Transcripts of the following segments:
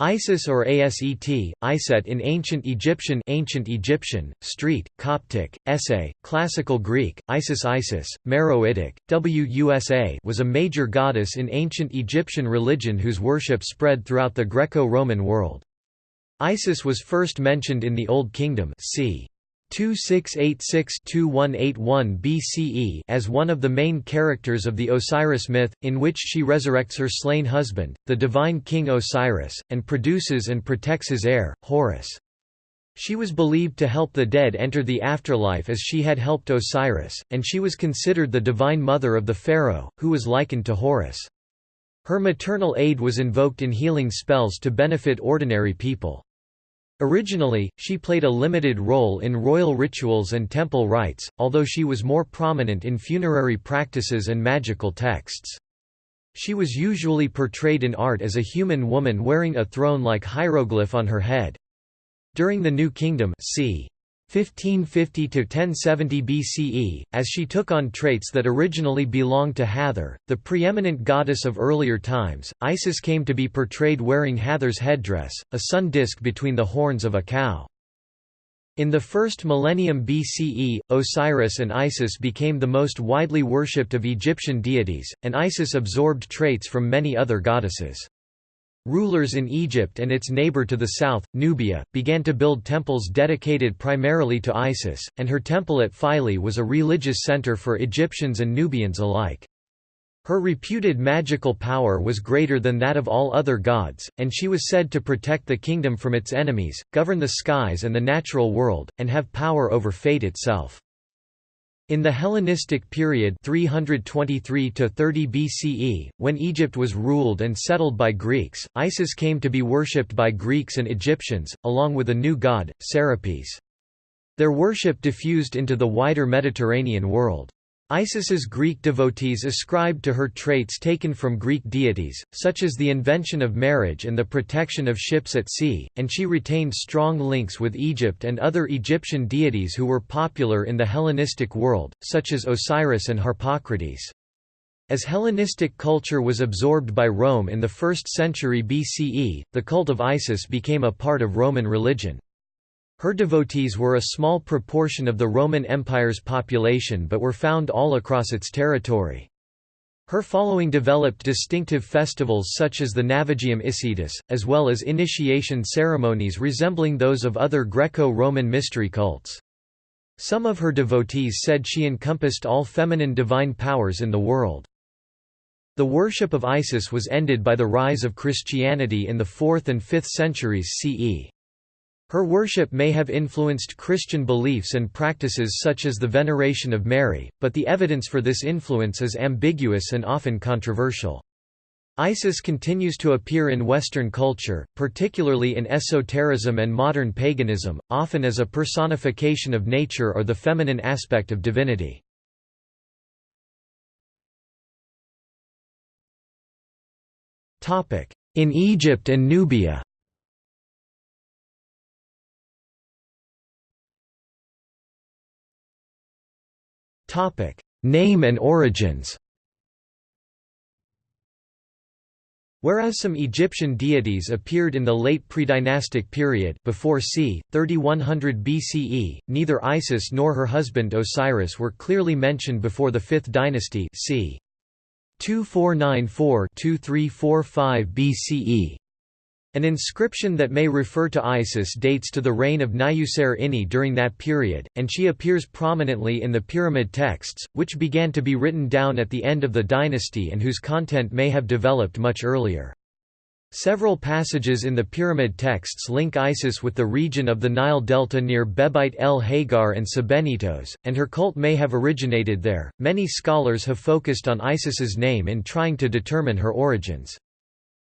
Isis or Aset, Iset in Ancient Egyptian Ancient Egyptian, Street, Coptic, Essay, Classical Greek, Isis Isis, Meroitic, Wusa was a major goddess in ancient Egyptian religion whose worship spread throughout the Greco-Roman world. Isis was first mentioned in the Old Kingdom c. 2686–2181 BCE as one of the main characters of the Osiris myth, in which she resurrects her slain husband, the divine king Osiris, and produces and protects his heir, Horus. She was believed to help the dead enter the afterlife as she had helped Osiris, and she was considered the divine mother of the pharaoh, who was likened to Horus. Her maternal aid was invoked in healing spells to benefit ordinary people. Originally, she played a limited role in royal rituals and temple rites, although she was more prominent in funerary practices and magical texts. She was usually portrayed in art as a human woman wearing a throne-like hieroglyph on her head. During the New Kingdom c. 1550 to 1070 BCE, as she took on traits that originally belonged to Hathor, the preeminent goddess of earlier times. Isis came to be portrayed wearing Hathor's headdress, a sun disk between the horns of a cow. In the first millennium BCE, Osiris and Isis became the most widely worshipped of Egyptian deities, and Isis absorbed traits from many other goddesses. Rulers in Egypt and its neighbor to the south, Nubia, began to build temples dedicated primarily to Isis, and her temple at Philae was a religious center for Egyptians and Nubians alike. Her reputed magical power was greater than that of all other gods, and she was said to protect the kingdom from its enemies, govern the skies and the natural world, and have power over fate itself. In the Hellenistic period 323 to 30 BCE, when Egypt was ruled and settled by Greeks, Isis came to be worshipped by Greeks and Egyptians, along with a new god, Serapis. Their worship diffused into the wider Mediterranean world. Isis's Greek devotees ascribed to her traits taken from Greek deities, such as the invention of marriage and the protection of ships at sea, and she retained strong links with Egypt and other Egyptian deities who were popular in the Hellenistic world, such as Osiris and Harpocrates. As Hellenistic culture was absorbed by Rome in the 1st century BCE, the cult of Isis became a part of Roman religion. Her devotees were a small proportion of the Roman Empire's population but were found all across its territory. Her following developed distinctive festivals such as the Navigium Isidis, as well as initiation ceremonies resembling those of other Greco-Roman mystery cults. Some of her devotees said she encompassed all feminine divine powers in the world. The worship of Isis was ended by the rise of Christianity in the 4th and 5th centuries CE. Her worship may have influenced Christian beliefs and practices such as the veneration of Mary, but the evidence for this influence is ambiguous and often controversial. Isis continues to appear in Western culture, particularly in esotericism and modern paganism, often as a personification of nature or the feminine aspect of divinity. In Egypt and Nubia Topic: Name and origins. Whereas some Egyptian deities appeared in the late predynastic period before c. 3100 BCE, neither Isis nor her husband Osiris were clearly mentioned before the 5th dynasty c. 2494-2345 BCE. An inscription that may refer to Isis dates to the reign of Nyuserre Ini during that period, and she appears prominently in the pyramid texts, which began to be written down at the end of the dynasty and whose content may have developed much earlier. Several passages in the pyramid texts link Isis with the region of the Nile Delta near Behbeit el Hagar and Sebennytos, and her cult may have originated there. Many scholars have focused on Isis's name in trying to determine her origins.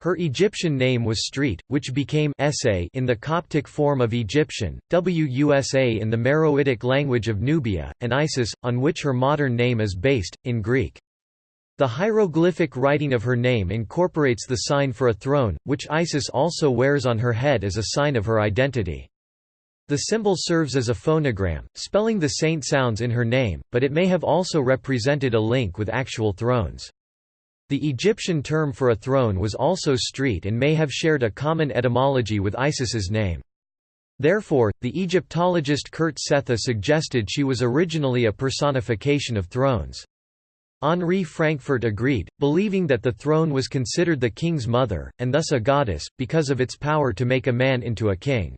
Her Egyptian name was Street, which became Essay in the Coptic form of Egyptian, Wusa in the Meroitic language of Nubia, and Isis, on which her modern name is based, in Greek. The hieroglyphic writing of her name incorporates the sign for a throne, which Isis also wears on her head as a sign of her identity. The symbol serves as a phonogram, spelling the saint sounds in her name, but it may have also represented a link with actual thrones. The Egyptian term for a throne was also street and may have shared a common etymology with Isis's name. Therefore, the Egyptologist Kurt Sethe suggested she was originally a personification of thrones. Henri Frankfort agreed, believing that the throne was considered the king's mother, and thus a goddess, because of its power to make a man into a king.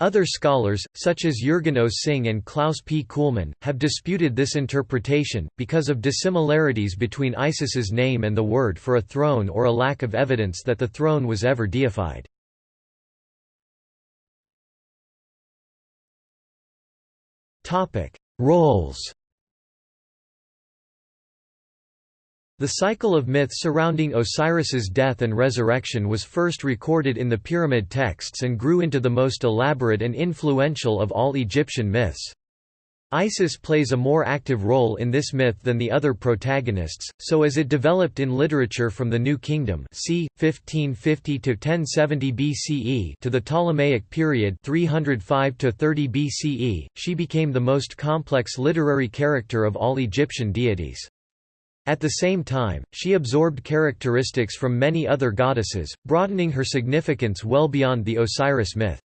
Other scholars, such as Jürgen Osing and Klaus P. Kuhlmann, have disputed this interpretation, because of dissimilarities between Isis's name and the word for a throne or a lack of evidence that the throne was ever deified. Roles The cycle of myth surrounding Osiris's death and resurrection was first recorded in the pyramid texts and grew into the most elaborate and influential of all Egyptian myths. Isis plays a more active role in this myth than the other protagonists, so as it developed in literature from the New Kingdom c. 1550 to 1070 BCE to the Ptolemaic period 305 to 30 BCE, she became the most complex literary character of all Egyptian deities. At the same time, she absorbed characteristics from many other goddesses, broadening her significance well beyond the Osiris myth.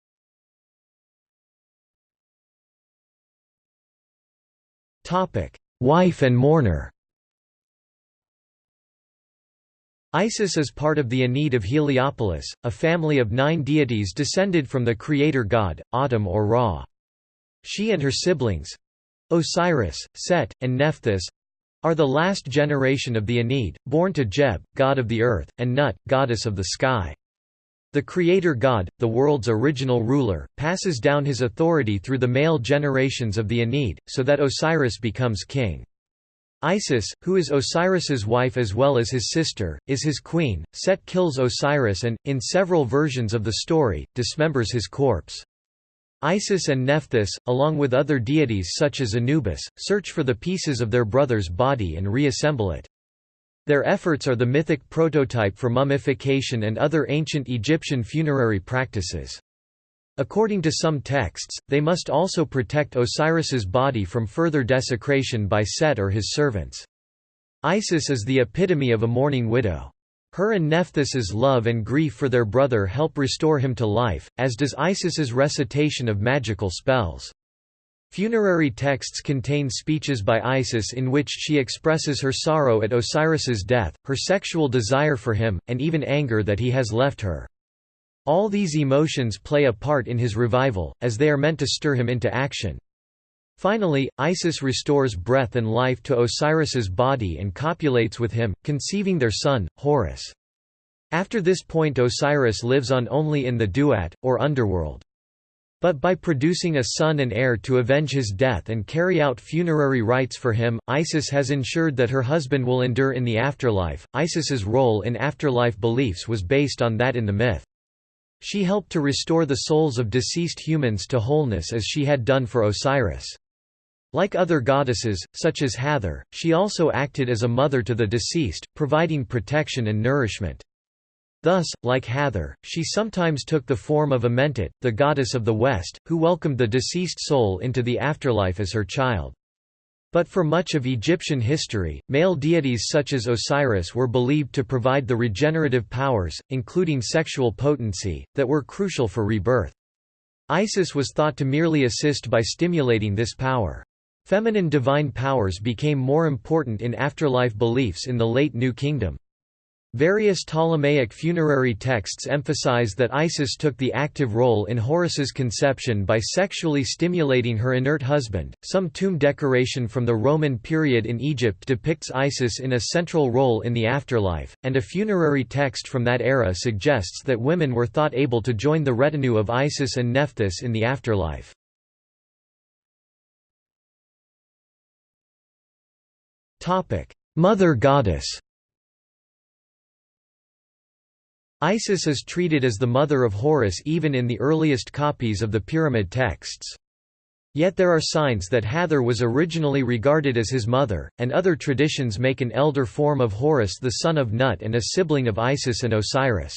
Wife and mourner Isis is part of the Ennead of Heliopolis, a family of nine deities descended from the creator god, Atum or Ra. She and her siblings—Osiris, Set, and Nephthys, are the last generation of the Ennead, born to Geb, god of the earth, and Nut, goddess of the sky. The creator god, the world's original ruler, passes down his authority through the male generations of the Ennead, so that Osiris becomes king. Isis, who is Osiris's wife as well as his sister, is his queen. Set kills Osiris and, in several versions of the story, dismembers his corpse. Isis and Nephthys, along with other deities such as Anubis, search for the pieces of their brother's body and reassemble it. Their efforts are the mythic prototype for mummification and other ancient Egyptian funerary practices. According to some texts, they must also protect Osiris's body from further desecration by Set or his servants. Isis is the epitome of a mourning widow. Her and Nephthys's love and grief for their brother help restore him to life, as does Isis's recitation of magical spells. Funerary texts contain speeches by Isis in which she expresses her sorrow at Osiris's death, her sexual desire for him, and even anger that he has left her. All these emotions play a part in his revival, as they are meant to stir him into action. Finally, Isis restores breath and life to Osiris's body and copulates with him, conceiving their son, Horus. After this point Osiris lives on only in the Duat, or underworld. But by producing a son and heir to avenge his death and carry out funerary rites for him, Isis has ensured that her husband will endure in the afterlife. Isis's role in afterlife beliefs was based on that in the myth. She helped to restore the souls of deceased humans to wholeness as she had done for Osiris. Like other goddesses, such as Hathor, she also acted as a mother to the deceased, providing protection and nourishment. Thus, like Hathor, she sometimes took the form of Amentet, the goddess of the West, who welcomed the deceased soul into the afterlife as her child. But for much of Egyptian history, male deities such as Osiris were believed to provide the regenerative powers, including sexual potency, that were crucial for rebirth. Isis was thought to merely assist by stimulating this power. Feminine divine powers became more important in afterlife beliefs in the late New Kingdom. Various Ptolemaic funerary texts emphasize that Isis took the active role in Horus's conception by sexually stimulating her inert husband. Some tomb decoration from the Roman period in Egypt depicts Isis in a central role in the afterlife, and a funerary text from that era suggests that women were thought able to join the retinue of Isis and Nephthys in the afterlife. Mother goddess Isis is treated as the mother of Horus even in the earliest copies of the pyramid texts. Yet there are signs that Hathor was originally regarded as his mother, and other traditions make an elder form of Horus the son of Nut and a sibling of Isis and Osiris.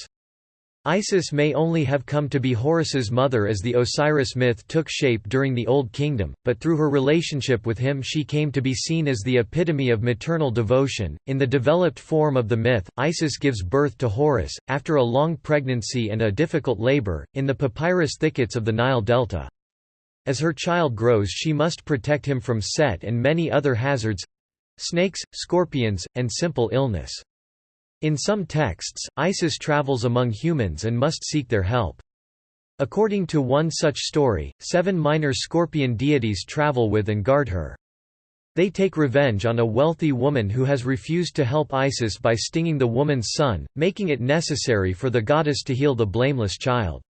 Isis may only have come to be Horus's mother as the Osiris myth took shape during the Old Kingdom, but through her relationship with him she came to be seen as the epitome of maternal devotion. In the developed form of the myth, Isis gives birth to Horus, after a long pregnancy and a difficult labor, in the papyrus thickets of the Nile Delta. As her child grows she must protect him from Set and many other hazards—snakes, scorpions, and simple illness. In some texts, Isis travels among humans and must seek their help. According to one such story, seven minor scorpion deities travel with and guard her. They take revenge on a wealthy woman who has refused to help Isis by stinging the woman's son, making it necessary for the goddess to heal the blameless child.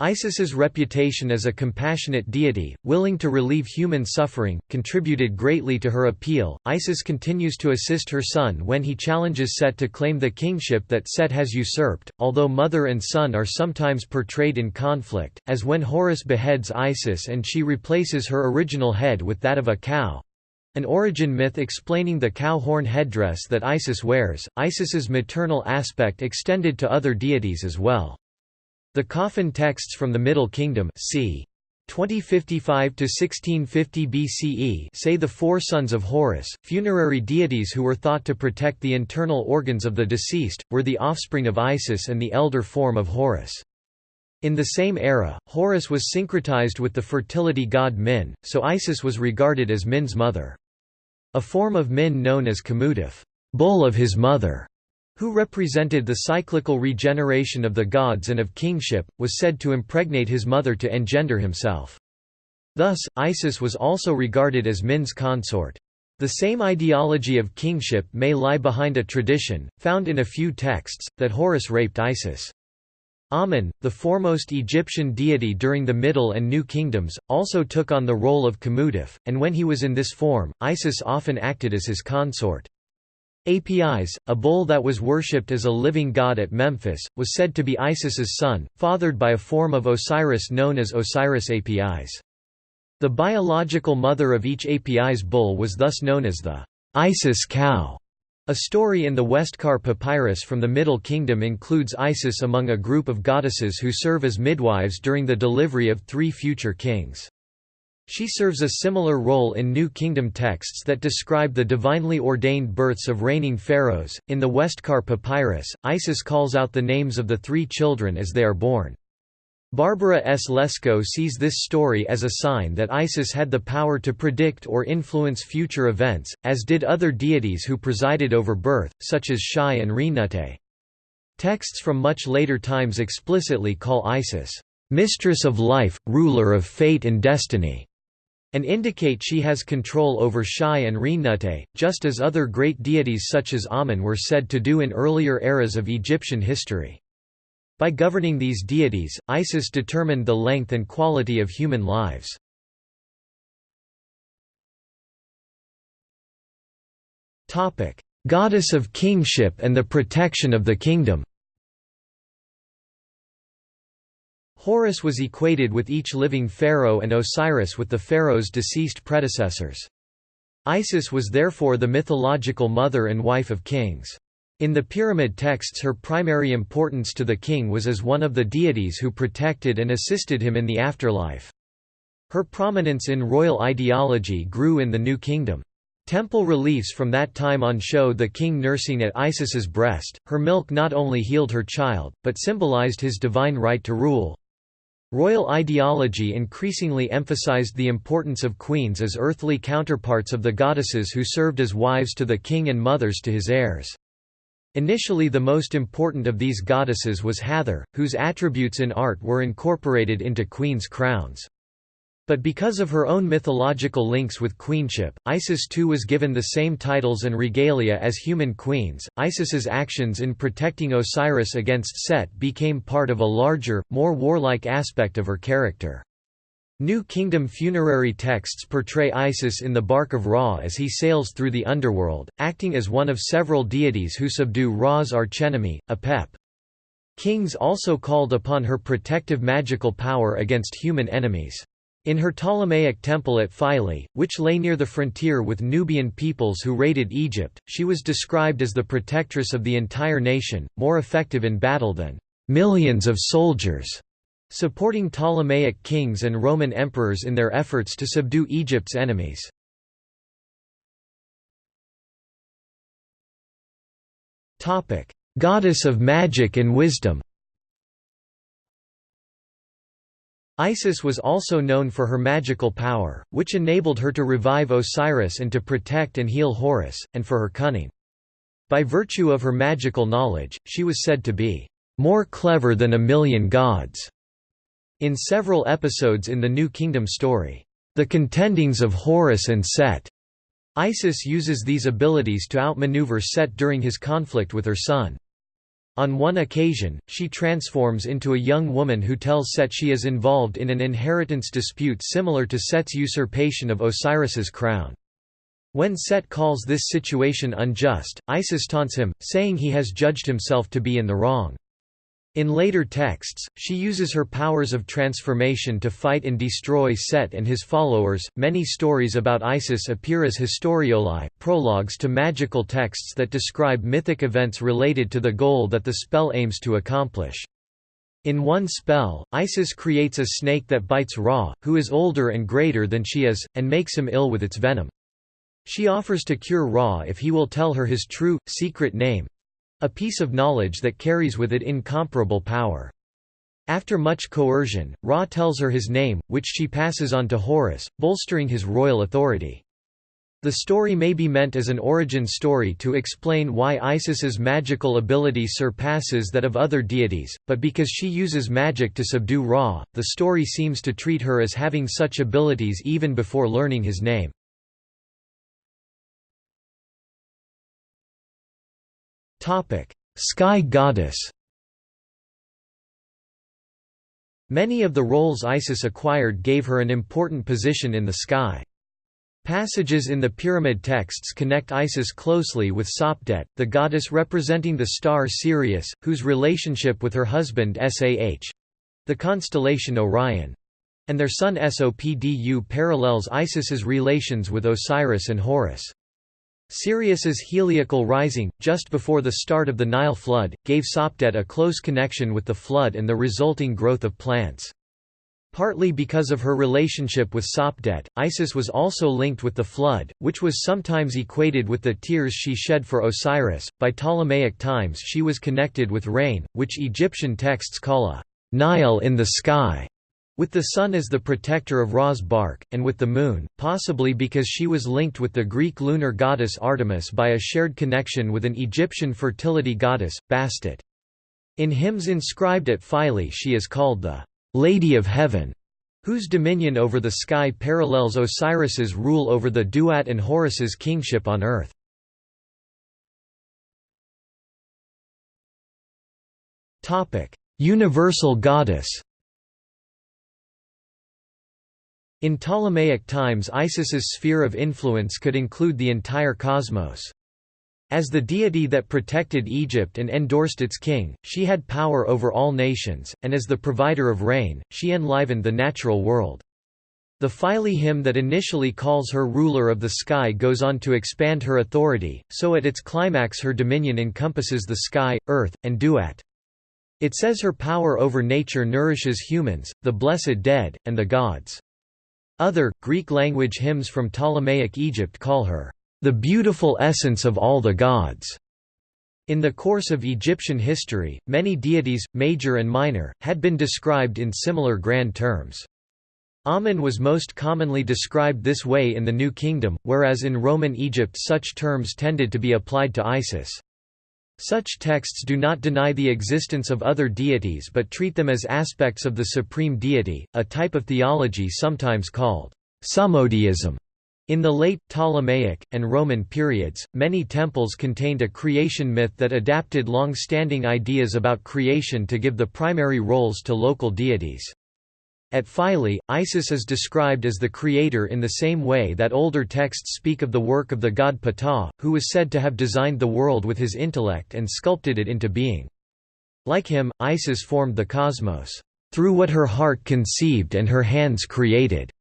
Isis's reputation as a compassionate deity, willing to relieve human suffering, contributed greatly to her appeal. Isis continues to assist her son when he challenges Set to claim the kingship that Set has usurped, although mother and son are sometimes portrayed in conflict, as when Horus beheads Isis and she replaces her original head with that of a cow. An origin myth explaining the cow horn headdress that Isis wears. Isis's maternal aspect extended to other deities as well. The coffin texts from the Middle Kingdom c. 2055 to 1650 BCE say the four sons of Horus, funerary deities who were thought to protect the internal organs of the deceased, were the offspring of Isis and the elder form of Horus. In the same era, Horus was syncretized with the fertility god Min, so Isis was regarded as Min's mother. A form of Min known as Kamutef, bull of his mother, who represented the cyclical regeneration of the gods and of kingship, was said to impregnate his mother to engender himself. Thus, Isis was also regarded as Min's consort. The same ideology of kingship may lie behind a tradition, found in a few texts, that Horus raped Isis. Amun, the foremost Egyptian deity during the Middle and New Kingdoms, also took on the role of Kamutef, and when he was in this form, Isis often acted as his consort. Apis, a bull that was worshipped as a living god at Memphis, was said to be Isis's son, fathered by a form of Osiris known as Osiris Apis. The biological mother of each Apis bull was thus known as the Isis cow. A story in the Westcar Papyrus from the Middle Kingdom includes Isis among a group of goddesses who serve as midwives during the delivery of three future kings. She serves a similar role in New Kingdom texts that describe the divinely ordained births of reigning pharaohs. In the Westcar Papyrus, Isis calls out the names of the three children as they are born. Barbara S. Lesko sees this story as a sign that Isis had the power to predict or influence future events, as did other deities who presided over birth, such as Shai and Renenutet. Texts from much later times explicitly call Isis, "...mistress of life, ruler of fate and destiny." And indicate she has control over Shai and Renenutet, just as other great deities such as Amun were said to do in earlier eras of Egyptian history. By governing these deities, Isis determined the length and quality of human lives. Goddess of kingship and the protection of the kingdom Horus was equated with each living pharaoh and Osiris with the pharaoh's deceased predecessors. Isis was therefore the mythological mother and wife of kings. In the pyramid texts her primary importance to the king was as one of the deities who protected and assisted him in the afterlife. Her prominence in royal ideology grew in the New Kingdom. Temple reliefs from that time on show the king nursing at Isis's breast. Her milk not only healed her child, but symbolized his divine right to rule. Royal ideology increasingly emphasized the importance of queens as earthly counterparts of the goddesses who served as wives to the king and mothers to his heirs. Initially the most important of these goddesses was Hathor, whose attributes in art were incorporated into queens' crowns. But because of her own mythological links with queenship, Isis too was given the same titles and regalia as human queens. Isis's actions in protecting Osiris against Set became part of a larger, more warlike aspect of her character. New Kingdom funerary texts portray Isis in the bark of Ra as he sails through the underworld, acting as one of several deities who subdue Ra's archenemy, Apep. Kings also called upon her protective magical power against human enemies. In her Ptolemaic temple at Philae, which lay near the frontier with Nubian peoples who raided Egypt, she was described as the protectress of the entire nation, more effective in battle than millions of soldiers, supporting Ptolemaic kings and Roman emperors in their efforts to subdue Egypt's enemies. Goddess of magic and wisdom Isis was also known for her magical power, which enabled her to revive Osiris and to protect and heal Horus, and for her cunning. By virtue of her magical knowledge, she was said to be more clever than a million gods. In several episodes in the New Kingdom story, The Contendings of Horus and Set, Isis uses these abilities to outmaneuver Set during his conflict with her son. On one occasion, she transforms into a young woman who tells Set she is involved in an inheritance dispute similar to Set's usurpation of Osiris's crown. When Set calls this situation unjust, Isis taunts him, saying he has judged himself to be in the wrong. In later texts, she uses her powers of transformation to fight and destroy Set and his followers. Many stories about Isis appear as historioli, prologues to magical texts that describe mythic events related to the goal that the spell aims to accomplish. In one spell, Isis creates a snake that bites Ra, who is older and greater than she is, and makes him ill with its venom. She offers to cure Ra if he will tell her his true, secret name, a piece of knowledge that carries with it incomparable power. After much coercion, Ra tells her his name, which she passes on to Horus, bolstering his royal authority. The story may be meant as an origin story to explain why Isis's magical ability surpasses that of other deities, but because she uses magic to subdue Ra, the story seems to treat her as having such abilities even before learning his name. Sky goddess Many of the roles Isis acquired gave her an important position in the sky. Passages in the pyramid texts connect Isis closely with Sopdet, the goddess representing the star Sirius, whose relationship with her husband Sah—the constellation Orion—and their son Sopdu parallels Isis's relations with Osiris and Horus. Sirius's heliacal rising, just before the start of the Nile flood, gave Sopdet a close connection with the flood and the resulting growth of plants. Partly because of her relationship with Sopdet, Isis was also linked with the flood, which was sometimes equated with the tears she shed for Osiris. By Ptolemaic times she was connected with rain, which Egyptian texts call a Nile in the sky with the sun as the protector of Ra's bark, and with the moon, possibly because she was linked with the Greek lunar goddess Artemis by a shared connection with an Egyptian fertility goddess, Bastet. In hymns inscribed at Philae she is called the «Lady of Heaven», whose dominion over the sky parallels Osiris's rule over the Duat and Horus's kingship on earth. Universal goddess In Ptolemaic times Isis's sphere of influence could include the entire cosmos. As the deity that protected Egypt and endorsed its king, she had power over all nations, and as the provider of rain, she enlivened the natural world. The Philae hymn that initially calls her ruler of the sky goes on to expand her authority, so at its climax her dominion encompasses the sky, earth, and duat. It says her power over nature nourishes humans, the blessed dead, and the gods. Other, Greek-language hymns from Ptolemaic Egypt call her, "...the beautiful essence of all the gods." In the course of Egyptian history, many deities, major and minor, had been described in similar grand terms. Amun was most commonly described this way in the New Kingdom, whereas in Roman Egypt such terms tended to be applied to Isis. Such texts do not deny the existence of other deities but treat them as aspects of the supreme deity, a type of theology sometimes called summodeism. In the late, Ptolemaic, and Roman periods, many temples contained a creation myth that adapted long-standing ideas about creation to give the primary roles to local deities. At Philae, Isis is described as the creator in the same way that older texts speak of the work of the god Ptah, who was said to have designed the world with his intellect and sculpted it into being. Like him, Isis formed the cosmos, "...through what her heart conceived and her hands created."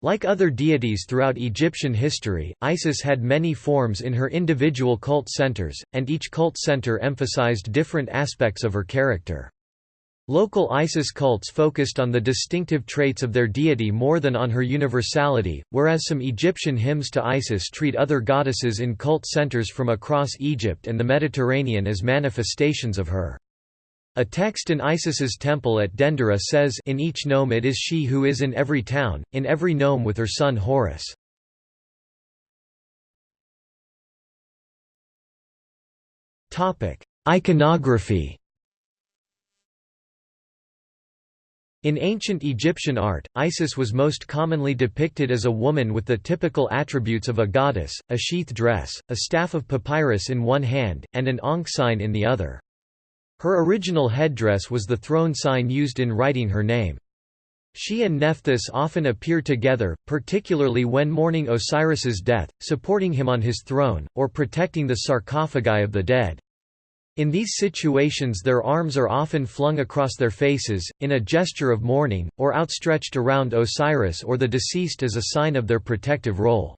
Like other deities throughout Egyptian history, Isis had many forms in her individual cult centers, and each cult center emphasized different aspects of her character. Local Isis cults focused on the distinctive traits of their deity more than on her universality, whereas some Egyptian hymns to Isis treat other goddesses in cult centers from across Egypt and the Mediterranean as manifestations of her. A text in Isis's temple at Dendera says in each nome it is she who is in every town, in every nome with her son Horus. Iconography In ancient Egyptian art, Isis was most commonly depicted as a woman with the typical attributes of a goddess, a sheath dress, a staff of papyrus in one hand, and an ankh sign in the other. Her original headdress was the throne sign used in writing her name. She and Nephthys often appear together, particularly when mourning Osiris's death, supporting him on his throne, or protecting the sarcophagi of the dead. In these situations their arms are often flung across their faces, in a gesture of mourning, or outstretched around Osiris or the deceased as a sign of their protective role.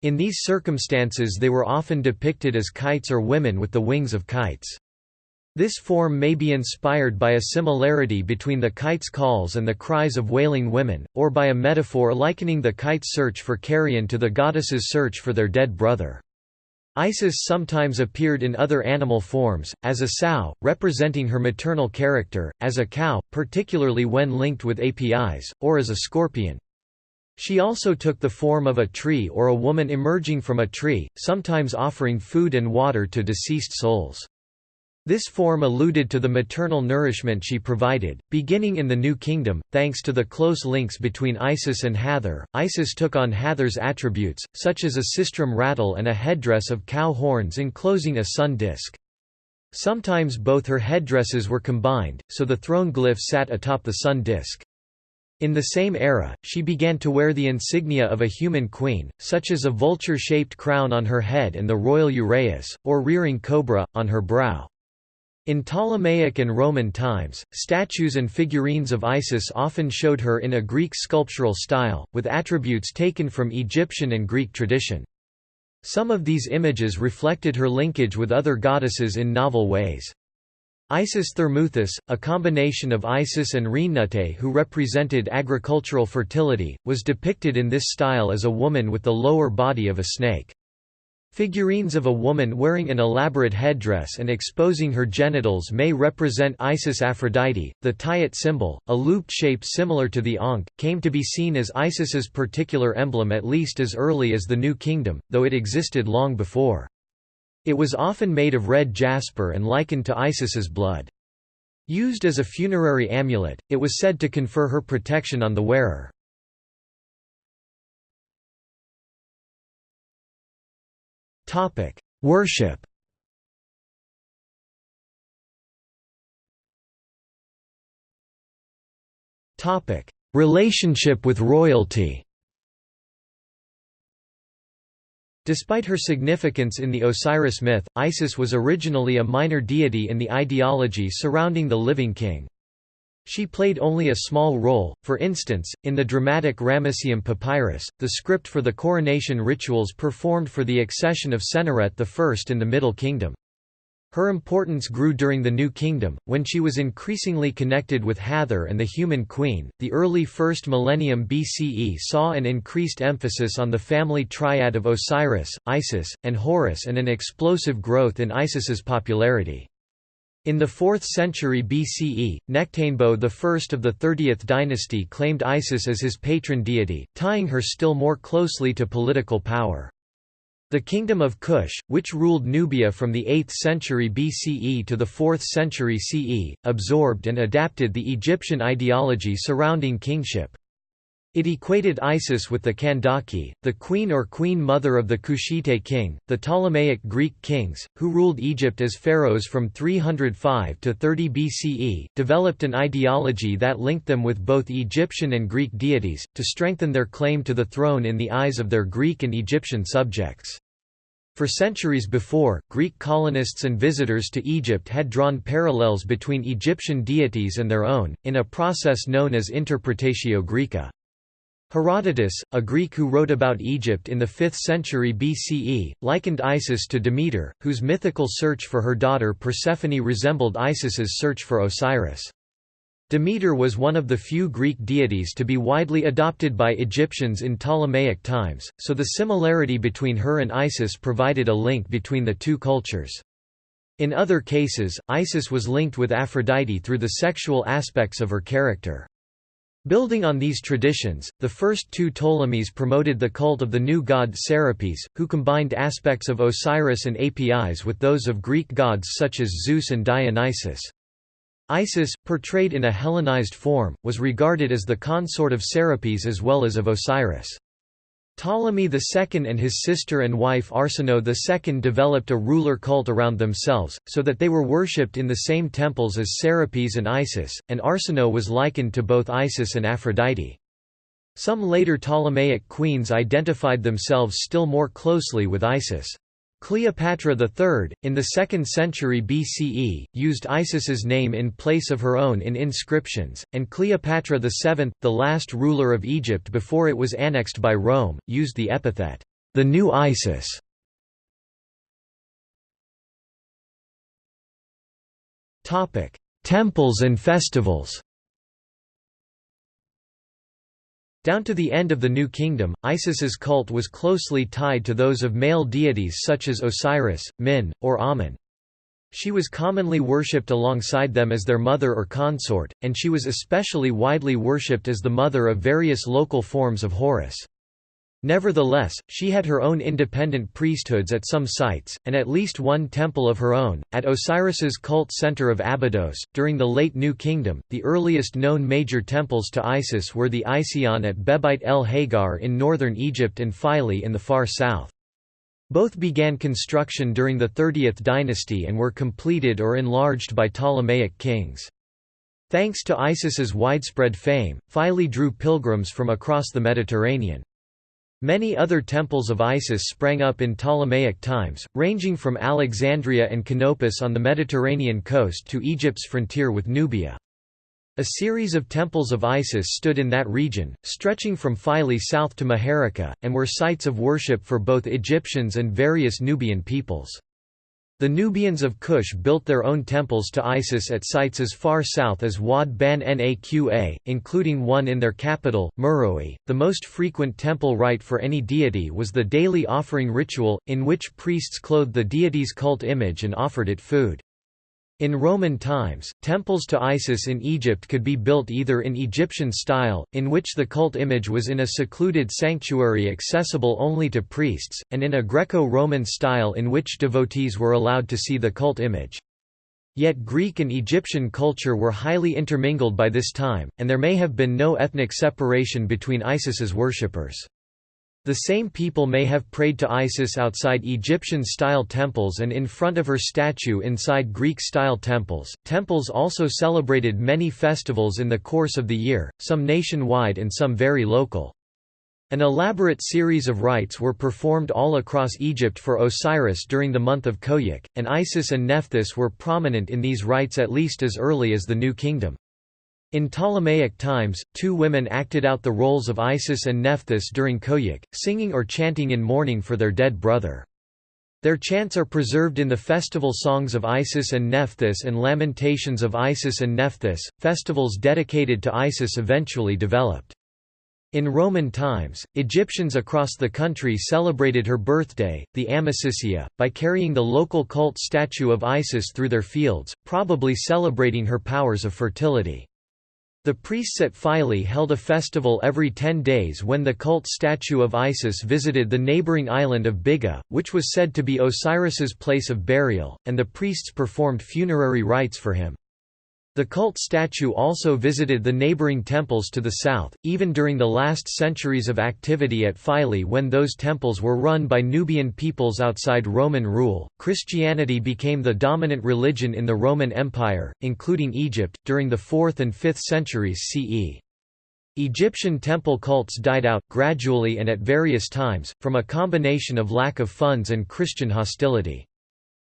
In these circumstances they were often depicted as kites or women with the wings of kites. This form may be inspired by a similarity between the kite's calls and the cries of wailing women, or by a metaphor likening the kite's search for carrion to the goddess's search for their dead brother. Isis sometimes appeared in other animal forms, as a sow, representing her maternal character, as a cow, particularly when linked with Apis, or as a scorpion. She also took the form of a tree or a woman emerging from a tree, sometimes offering food and water to deceased souls. This form alluded to the maternal nourishment she provided. Beginning in the New Kingdom, thanks to the close links between Isis and Hathor, Isis took on Hathor's attributes, such as a sistrum rattle and a headdress of cow horns enclosing a sun disk. Sometimes both her headdresses were combined, so the throne glyph sat atop the sun disk. In the same era, she began to wear the insignia of a human queen, such as a vulture-shaped crown on her head and the royal uraeus, or rearing cobra, on her brow. In Ptolemaic and Roman times, statues and figurines of Isis often showed her in a Greek sculptural style, with attributes taken from Egyptian and Greek tradition. Some of these images reflected her linkage with other goddesses in novel ways. Isis Thermuthis, a combination of Isis and Renenutet who represented agricultural fertility, was depicted in this style as a woman with the lower body of a snake. Figurines of a woman wearing an elaborate headdress and exposing her genitals may represent Isis Aphrodite. The Tayet symbol, a looped shape similar to the Ankh, came to be seen as Isis's particular emblem at least as early as the New Kingdom, though it existed long before. It was often made of red jasper and likened to Isis's blood. Used as a funerary amulet, it was said to confer her protection on the wearer. Topic: Worship. Topic: Relationship with royalty. Despite her significance in the Osiris myth, Isis was originally a minor deity in the ideology surrounding the living king. She played only a small role, for instance, in the dramatic Ramesseum papyrus, the script for the coronation rituals performed for the accession of Senusret I in the Middle Kingdom. Her importance grew during the New Kingdom, when she was increasingly connected with Hathor and the human queen. The early first millennium BCE saw an increased emphasis on the family triad of Osiris, Isis, and Horus and an explosive growth in Isis's popularity. In the 4th century BCE, Nectanebo I of the 30th dynasty claimed Isis as his patron deity, tying her still more closely to political power. The kingdom of Kush, which ruled Nubia from the 8th century BCE to the 4th century CE, absorbed and adapted the Egyptian ideology surrounding kingship. It equated Isis with the Kandake, the queen or queen mother of the Kushite king, the Ptolemaic Greek kings, who ruled Egypt as pharaohs from 305 to 30 BCE, developed an ideology that linked them with both Egyptian and Greek deities, to strengthen their claim to the throne in the eyes of their Greek and Egyptian subjects. For centuries before, Greek colonists and visitors to Egypt had drawn parallels between Egyptian deities and their own, in a process known as Interpretatio Graeca. Herodotus, a Greek who wrote about Egypt in the 5th century BCE, likened Isis to Demeter, whose mythical search for her daughter Persephone resembled Isis's search for Osiris. Demeter was one of the few Greek deities to be widely adopted by Egyptians in Ptolemaic times, so the similarity between her and Isis provided a link between the two cultures. In other cases, Isis was linked with Aphrodite through the sexual aspects of her character. Building on these traditions, the first two Ptolemies promoted the cult of the new god Serapis, who combined aspects of Osiris and Apis with those of Greek gods such as Zeus and Dionysus. Isis, portrayed in a Hellenized form, was regarded as the consort of Serapis as well as of Osiris. Ptolemy II and his sister and wife Arsinoe II developed a ruler cult around themselves, so that they were worshipped in the same temples as Serapis and Isis, and Arsinoe was likened to both Isis and Aphrodite. Some later Ptolemaic queens identified themselves still more closely with Isis. Cleopatra III, in the 2nd century BCE, used Isis's name in place of her own in inscriptions, and Cleopatra VII, the last ruler of Egypt before it was annexed by Rome, used the epithet, the new Isis. Temples and festivals Down to the end of the New Kingdom, Isis's cult was closely tied to those of male deities such as Osiris, Min, or Amun. She was commonly worshipped alongside them as their mother or consort, and she was especially widely worshipped as the mother of various local forms of Horus. Nevertheless, she had her own independent priesthoods at some sites, and at least one temple of her own, at Osiris's cult center of Abydos. During the late New Kingdom, the earliest known major temples to Isis were the Ision at Behbeit el Hagar in northern Egypt and Philae in the far south. Both began construction during the 30th dynasty and were completed or enlarged by Ptolemaic kings. Thanks to Isis's widespread fame, Philae drew pilgrims from across the Mediterranean. Many other temples of Isis sprang up in Ptolemaic times, ranging from Alexandria and Canopus on the Mediterranean coast to Egypt's frontier with Nubia. A series of temples of Isis stood in that region, stretching from Philae south to Maharraqa, and were sites of worship for both Egyptians and various Nubian peoples. The Nubians of Kush built their own temples to Isis at sites as far south as Wad ban Naqa, including one in their capital, Meroe. The most frequent temple rite for any deity was the daily offering ritual, in which priests clothed the deity's cult image and offered it food. In Roman times, temples to Isis in Egypt could be built either in Egyptian style, in which the cult image was in a secluded sanctuary accessible only to priests, and in a Greco-Roman style in which devotees were allowed to see the cult image. Yet Greek and Egyptian culture were highly intermingled by this time, and there may have been no ethnic separation between Isis's worshippers. The same people may have prayed to Isis outside Egyptian-style temples and in front of her statue inside Greek-style temples. Temples also celebrated many festivals in the course of the year, some nationwide and some very local. An elaborate series of rites were performed all across Egypt for Osiris during the month of Khoiak, and Isis and Nephthys were prominent in these rites at least as early as the New Kingdom. In Ptolemaic times, two women acted out the roles of Isis and Nephthys during Khoiak, singing or chanting in mourning for their dead brother. Their chants are preserved in the festival songs of Isis and Nephthys and lamentations of Isis and Nephthys. Festivals dedicated to Isis eventually developed. In Roman times, Egyptians across the country celebrated her birthday, the Amesysia, by carrying the local cult statue of Isis through their fields, probably celebrating her powers of fertility. The priests at Philae held a festival every ten days when the cult statue of Isis visited the neighboring island of Biga, which was said to be Osiris's place of burial, and the priests performed funerary rites for him. The cult statue also visited the neighboring temples to the south, even during the last centuries of activity at Philae when those temples were run by Nubian peoples outside Roman rule. Christianity became the dominant religion in the Roman Empire, including Egypt, during the 4th and 5th centuries CE. Egyptian temple cults died out, gradually and at various times, from a combination of lack of funds and Christian hostility.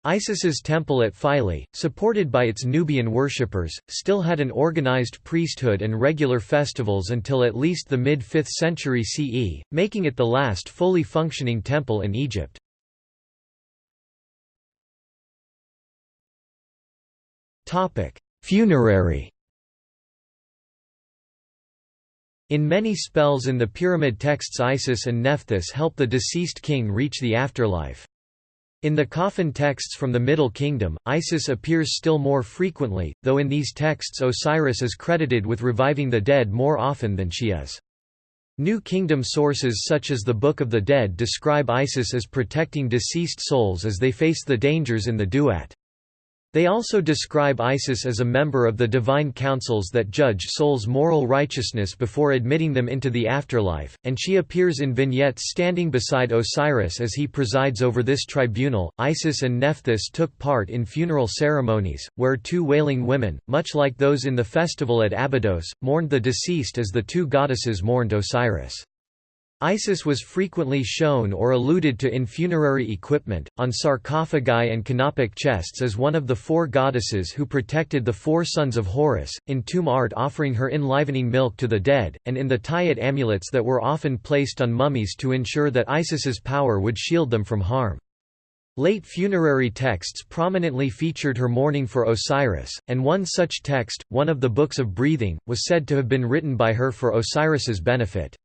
Isis's temple at Philae, supported by its Nubian worshippers, still had an organized priesthood and regular festivals until at least the mid-5th century CE, making it the last fully functioning temple in Egypt. Funerary In many spells in the pyramid texts Isis and Nephthys help the deceased king reach the afterlife. In the coffin texts from the Middle Kingdom, Isis appears still more frequently, though in these texts Osiris is credited with reviving the dead more often than she is. New Kingdom sources such as the Book of the Dead describe Isis as protecting deceased souls as they face the dangers in the duat. They also describe Isis as a member of the divine councils that judge souls' moral righteousness before admitting them into the afterlife, and she appears in vignettes standing beside Osiris as he presides over this tribunal. Isis and Nephthys took part in funeral ceremonies, where two wailing women, much like those in the festival at Abydos, mourned the deceased as the two goddesses mourned Osiris. Isis was frequently shown or alluded to in funerary equipment, on sarcophagi and canopic chests as one of the four goddesses who protected the four sons of Horus, in tomb art offering her enlivening milk to the dead, and in the tyet amulets that were often placed on mummies to ensure that Isis's power would shield them from harm. Late funerary texts prominently featured her mourning for Osiris, and one such text, one of the Books of Breathing, was said to have been written by her for Osiris's benefit.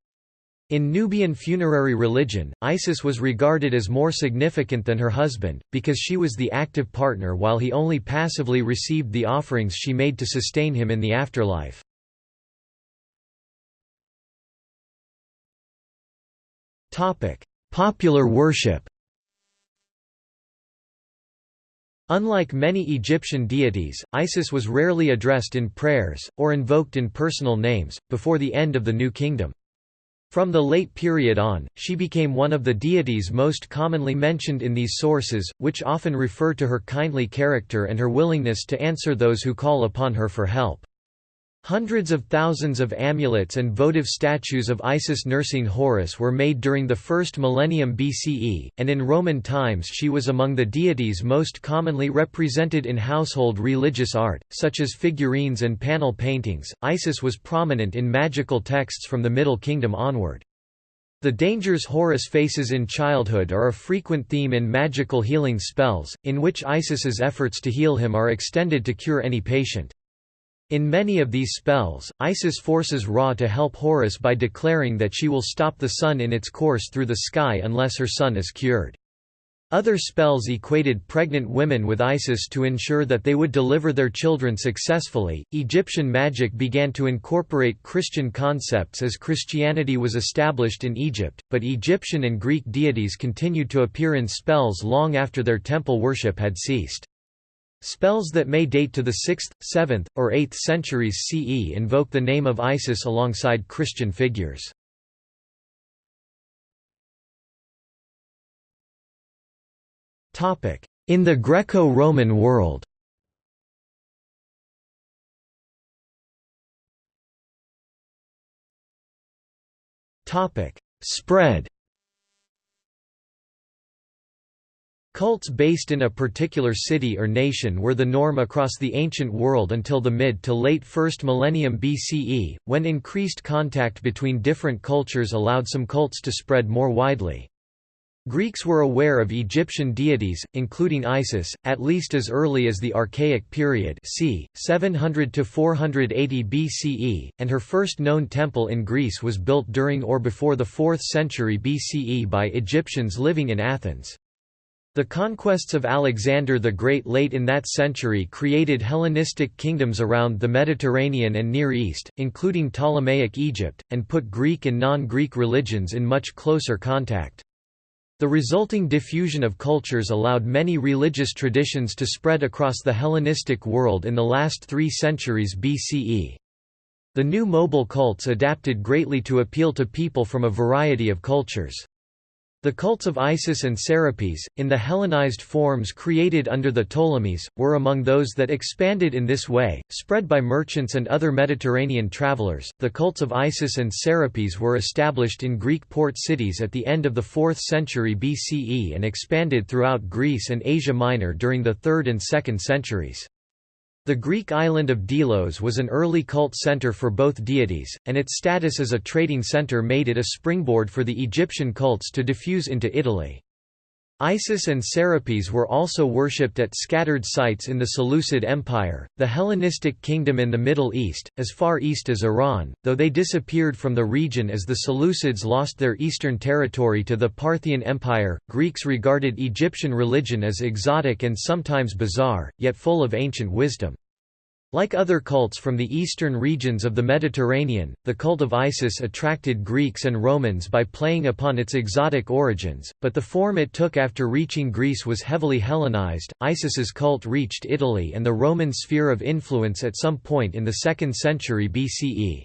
In Nubian funerary religion, Isis was regarded as more significant than her husband, because she was the active partner while he only passively received the offerings she made to sustain him in the afterlife. Popular worship Unlike many Egyptian deities, Isis was rarely addressed in prayers, or invoked in personal names, before the end of the New Kingdom. From the late period on, she became one of the deities most commonly mentioned in these sources, which often refer to her kindly character and her willingness to answer those who call upon her for help. Hundreds of thousands of amulets and votive statues of Isis nursing Horus were made during the first millennium BCE, and in Roman times she was among the deities most commonly represented in household religious art, such as figurines and panel paintings. Isis was prominent in magical texts from the Middle Kingdom onward. The dangers Horus faces in childhood are a frequent theme in magical healing spells, in which Isis's efforts to heal him are extended to cure any patient. In many of these spells, Isis forces Ra to help Horus by declaring that she will stop the sun in its course through the sky unless her son is cured. Other spells equated pregnant women with Isis to ensure that they would deliver their children successfully. Egyptian magic began to incorporate Christian concepts as Christianity was established in Egypt, but Egyptian and Greek deities continued to appear in spells long after their temple worship had ceased. Spells that may date to the 6th, 7th, or 8th centuries CE invoke the name of Isis alongside Christian figures. In the Greco-Roman world Spread Cults based in a particular city or nation were the norm across the ancient world until the mid to late 1st millennium BCE, when increased contact between different cultures allowed some cults to spread more widely. Greeks were aware of Egyptian deities, including Isis, at least as early as the Archaic period c. 700–480 BCE, and her first known temple in Greece was built during or before the 4th century BCE by Egyptians living in Athens. The conquests of Alexander the Great late in that century created Hellenistic kingdoms around the Mediterranean and Near East, including Ptolemaic Egypt, and put Greek and non-Greek religions in much closer contact. The resulting diffusion of cultures allowed many religious traditions to spread across the Hellenistic world in the last three centuries BCE. The new mobile cults adapted greatly to appeal to people from a variety of cultures. The cults of Isis and Serapis, in the Hellenized forms created under the Ptolemies, were among those that expanded in this way, spread by merchants and other Mediterranean travelers. The cults of Isis and Serapis were established in Greek port cities at the end of the 4th century BCE and expanded throughout Greece and Asia Minor during the 3rd and 2nd centuries. The Greek island of Delos was an early cult center for both deities, and its status as a trading center made it a springboard for the Egyptian cults to diffuse into Italy. Isis and Serapis were also worshipped at scattered sites in the Seleucid Empire, the Hellenistic kingdom in the Middle East, as far east as Iran, though they disappeared from the region as the Seleucids lost their eastern territory to the Parthian Empire. Greeks regarded Egyptian religion as exotic and sometimes bizarre, yet full of ancient wisdom. Like other cults from the eastern regions of the Mediterranean, the cult of Isis attracted Greeks and Romans by playing upon its exotic origins, but the form it took after reaching Greece was heavily Hellenized. Isis's cult reached Italy and the Roman sphere of influence at some point in the 2nd century BCE.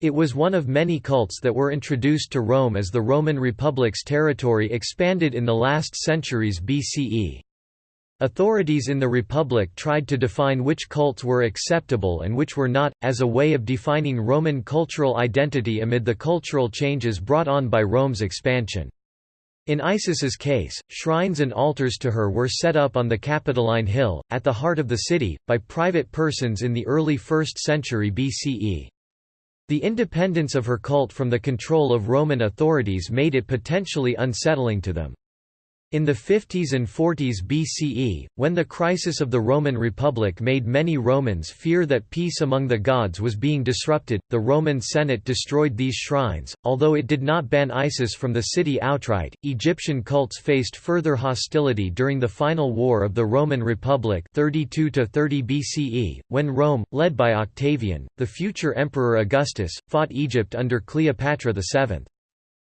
It was one of many cults that were introduced to Rome as the Roman Republic's territory expanded in the last centuries BCE. Authorities in the Republic tried to define which cults were acceptable and which were not, as a way of defining Roman cultural identity amid the cultural changes brought on by Rome's expansion. In Isis's case, shrines and altars to her were set up on the Capitoline Hill, at the heart of the city, by private persons in the early 1st century BCE. The independence of her cult from the control of Roman authorities made it potentially unsettling to them. In the 50s and 40s BCE, when the crisis of the Roman Republic made many Romans fear that peace among the gods was being disrupted, the Roman Senate destroyed these shrines. Although it did not ban Isis from the city outright, Egyptian cults faced further hostility during the final war of the Roman Republic 32 to 30 BCE, when Rome, led by Octavian, the future Emperor Augustus, fought Egypt under Cleopatra VII.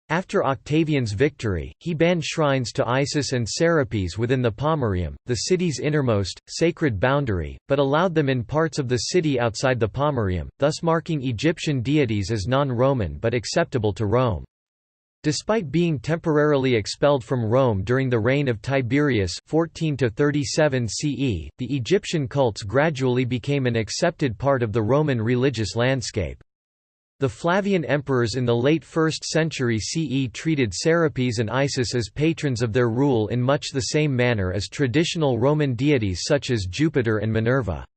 After Octavian's victory, he banned shrines to Isis and Serapis within the Pomerium, the city's innermost, sacred boundary, but allowed them in parts of the city outside the Pomerium, thus marking Egyptian deities as non-Roman but acceptable to Rome. Despite being temporarily expelled from Rome during the reign of Tiberius 14 37 CE, the Egyptian cults gradually became an accepted part of the Roman religious landscape. The Flavian emperors in the late 1st century CE treated Serapis and Isis as patrons of their rule in much the same manner as traditional Roman deities such as Jupiter and Minerva.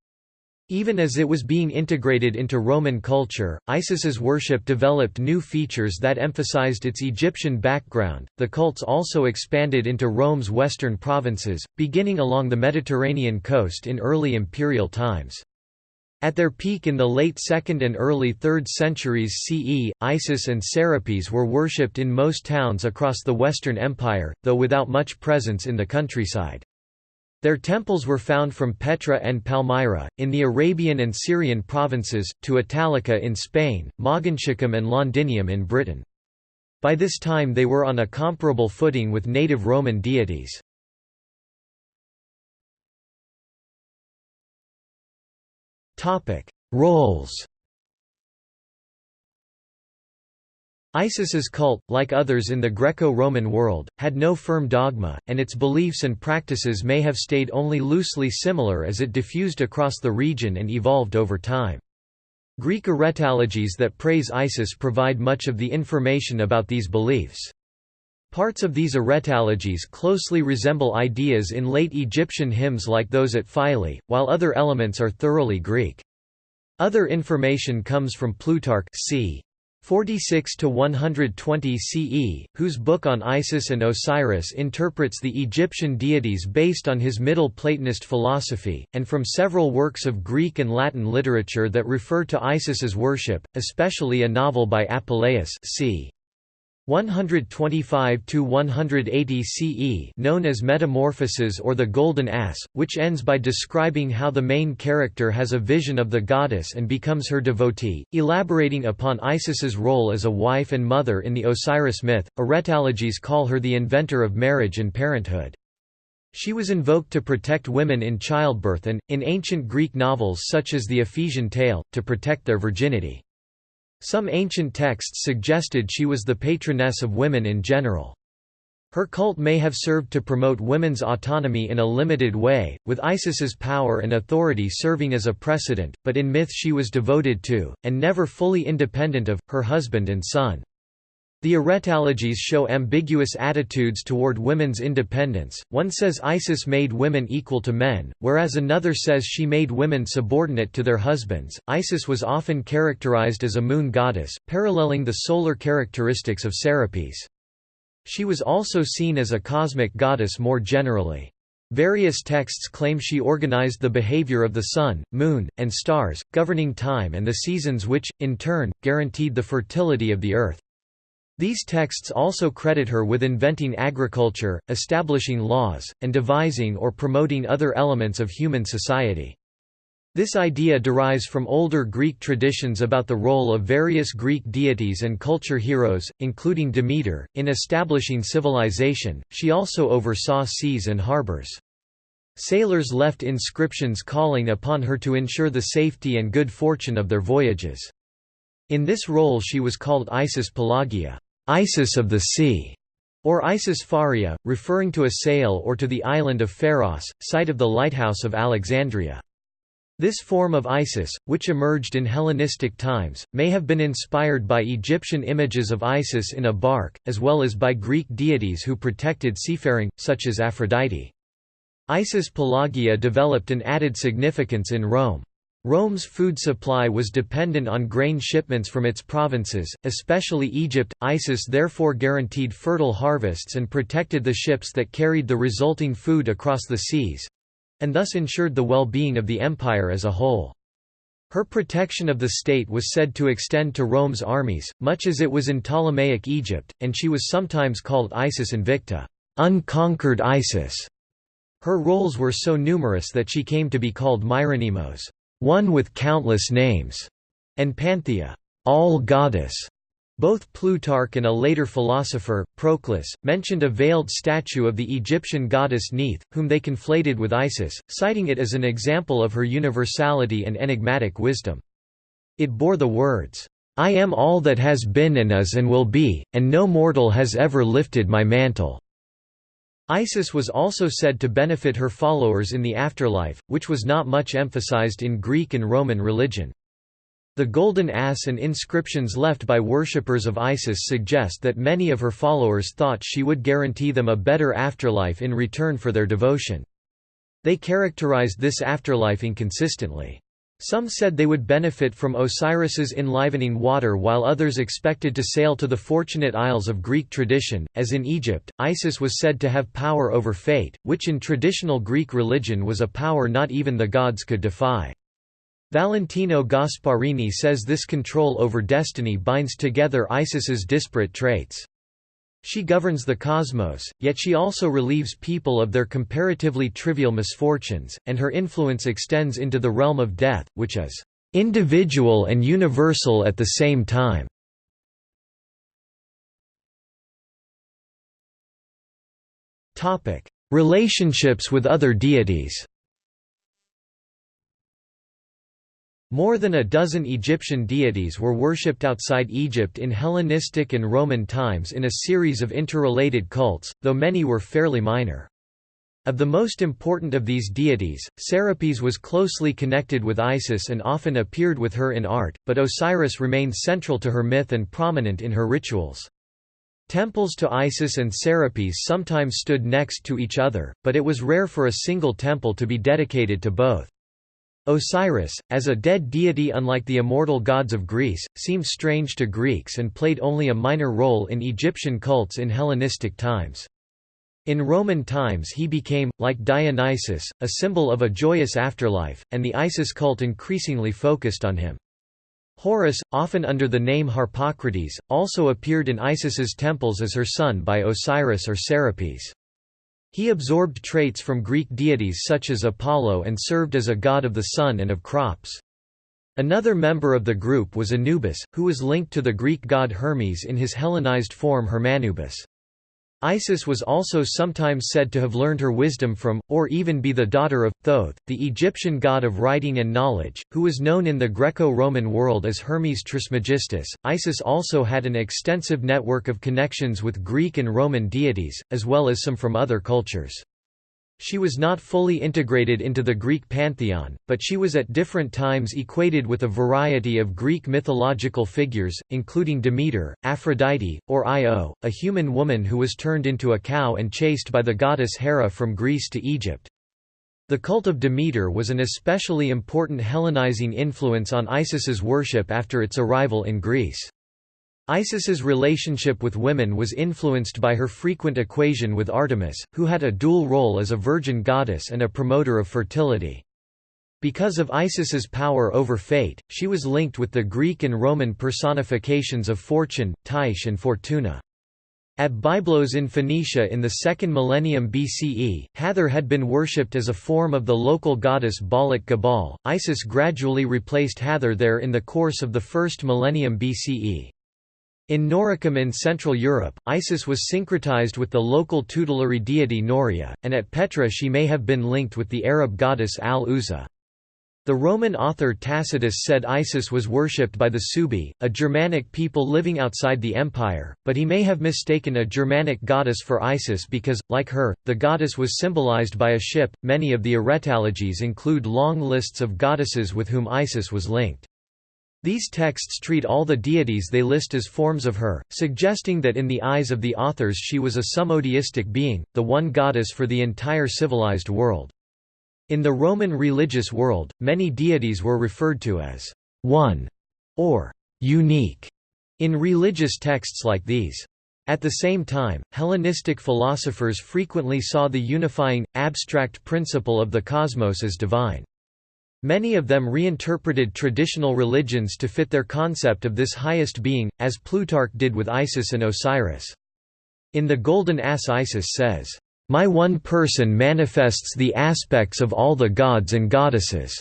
Even as it was being integrated into Roman culture, Isis's worship developed new features that emphasized its Egyptian background. The cults also expanded into Rome's western provinces, beginning along the Mediterranean coast in early imperial times. At their peak in the late 2nd and early 3rd centuries CE, Isis and Serapis were worshipped in most towns across the Western Empire, though without much presence in the countryside. Their temples were found from Petra and Palmyra, in the Arabian and Syrian provinces, to Italica in Spain, Mogontiacum and Londinium in Britain. By this time they were on a comparable footing with native Roman deities. Roles. Isis's cult, like others in the Greco-Roman world, had no firm dogma, and its beliefs and practices may have stayed only loosely similar as it diffused across the region and evolved over time. Greek aretalogies that praise Isis provide much of the information about these beliefs. Parts of these aretalogies closely resemble ideas in late Egyptian hymns like those at Philae, while other elements are thoroughly Greek. Other information comes from Plutarch c. 46 to 120 CE, whose book on Isis and Osiris interprets the Egyptian deities based on his Middle Platonist philosophy, and from several works of Greek and Latin literature that refer to Isis's worship, especially a novel by Apuleius c. 125 to 180 CE known as Metamorphoses or the Golden Ass, which ends by describing how the main character has a vision of the goddess and becomes her devotee, elaborating upon Isis's role as a wife and mother in the Osiris myth. Aretalogies call her the inventor of marriage and parenthood. She was invoked to protect women in childbirth and, in ancient Greek novels such as the Ephesian Tale, to protect their virginity. Some ancient texts suggested she was the patroness of women in general. Her cult may have served to promote women's autonomy in a limited way, with Isis's power and authority serving as a precedent, but in myth she was devoted to, and never fully independent of, her husband and son. The aretalogies show ambiguous attitudes toward women's independence, one says Isis made women equal to men, whereas another says she made women subordinate to their husbands. Isis was often characterized as a moon goddess, paralleling the solar characteristics of Serapis. She was also seen as a cosmic goddess more generally. Various texts claim she organized the behavior of the sun, moon, and stars, governing time and the seasons which, in turn, guaranteed the fertility of the earth. These texts also credit her with inventing agriculture, establishing laws, and devising or promoting other elements of human society. This idea derives from older Greek traditions about the role of various Greek deities and culture heroes, including Demeter, in establishing civilization. She also oversaw seas and harbors. Sailors left inscriptions calling upon her to ensure the safety and good fortune of their voyages. In this role she was called Isis Pelagia, Isis of the sea, or Isis Pharia, referring to a sail or to the island of Pharos, site of the lighthouse of Alexandria. This form of Isis, which emerged in Hellenistic times, may have been inspired by Egyptian images of Isis in a bark, as well as by Greek deities who protected seafaring, such as Aphrodite. Isis Pelagia developed an added significance in Rome. Rome's food supply was dependent on grain shipments from its provinces, especially Egypt. Isis therefore guaranteed fertile harvests and protected the ships that carried the resulting food across the seas, and thus ensured the well-being of the empire as a whole. Her protection of the state was said to extend to Rome's armies, much as it was in Ptolemaic Egypt, and she was sometimes called Isis Invicta, unconquered Isis. Her roles were so numerous that she came to be called Myrionymos, one with countless names, and Panthea, all goddess. Both Plutarch and a later philosopher, Proclus, mentioned a veiled statue of the Egyptian goddess Neith, whom they conflated with Isis, citing it as an example of her universality and enigmatic wisdom. It bore the words, "'I am all that has been and is and will be, and no mortal has ever lifted my mantle." Isis was also said to benefit her followers in the afterlife, which was not much emphasized in Greek and Roman religion. The golden ass and inscriptions left by worshippers of Isis suggest that many of her followers thought she would guarantee them a better afterlife in return for their devotion. They characterized this afterlife inconsistently. Some said they would benefit from Osiris's enlivening water while others expected to sail to the Fortunate Isles of Greek tradition. As in Egypt, Isis was said to have power over fate, which in traditional Greek religion was a power not even the gods could defy. Valentino Gasparini says this control over destiny binds together Isis's disparate traits. She governs the cosmos, yet she also relieves people of their comparatively trivial misfortunes, and her influence extends into the realm of death, which is individual and universal at the same time. Relationships with other deities More than a dozen Egyptian deities were worshipped outside Egypt in Hellenistic and Roman times in a series of interrelated cults, though many were fairly minor. Of the most important of these deities, Serapis was closely connected with Isis and often appeared with her in art, but Osiris remained central to her myth and prominent in her rituals. Temples to Isis and Serapis sometimes stood next to each other, but it was rare for a single temple to be dedicated to both. Osiris, as a dead deity unlike the immortal gods of Greece, seems strange to Greeks and played only a minor role in Egyptian cults in Hellenistic times. In Roman times he became, like Dionysus, a symbol of a joyous afterlife, and the Isis cult increasingly focused on him. Horus, often under the name Harpocrates, also appeared in Isis's temples as her son by Osiris or Serapis. He absorbed traits from Greek deities such as Apollo and served as a god of the sun and of crops. Another member of the group was Anubis, who was linked to the Greek god Hermes in his Hellenized form Hermanubis. Isis was also sometimes said to have learned her wisdom from, or even be the daughter of, Thoth, the Egyptian god of writing and knowledge, who was known in the Greco-Roman world as Hermes Trismegistus. Isis also had an extensive network of connections with Greek and Roman deities, as well as some from other cultures. She was not fully integrated into the Greek pantheon, but she was at different times equated with a variety of Greek mythological figures, including Demeter, Aphrodite, or Io, a human woman who was turned into a cow and chased by the goddess Hera from Greece to Egypt. The cult of Demeter was an especially important Hellenizing influence on Isis's worship after its arrival in Greece. Isis's relationship with women was influenced by her frequent equation with Artemis, who had a dual role as a virgin goddess and a promoter of fertility. Because of Isis's power over fate, she was linked with the Greek and Roman personifications of fortune, Tyche and Fortuna. At Byblos in Phoenicia in the 2nd millennium BCE, Hathor had been worshipped as a form of the local goddess Baalat Gebal. Isis gradually replaced Hathor there in the course of the 1st millennium BCE. In Noricum in Central Europe, Isis was syncretized with the local tutelary deity Noria, and at Petra she may have been linked with the Arab goddess Al-Uzza. The Roman author Tacitus said Isis was worshipped by the Suebi, a Germanic people living outside the empire, but he may have mistaken a Germanic goddess for Isis because, like her, the goddess was symbolized by a ship. Many of the aretalogies include long lists of goddesses with whom Isis was linked. These texts treat all the deities they list as forms of her, suggesting that in the eyes of the authors she was a summodeistic being, the one goddess for the entire civilized world. In the Roman religious world, many deities were referred to as one or unique in religious texts like these. At the same time, Hellenistic philosophers frequently saw the unifying, abstract principle of the cosmos as divine. Many of them reinterpreted traditional religions to fit their concept of this highest being, as Plutarch did with Isis and Osiris. In The Golden Ass Isis says, "...my one person manifests the aspects of all the gods and goddesses,"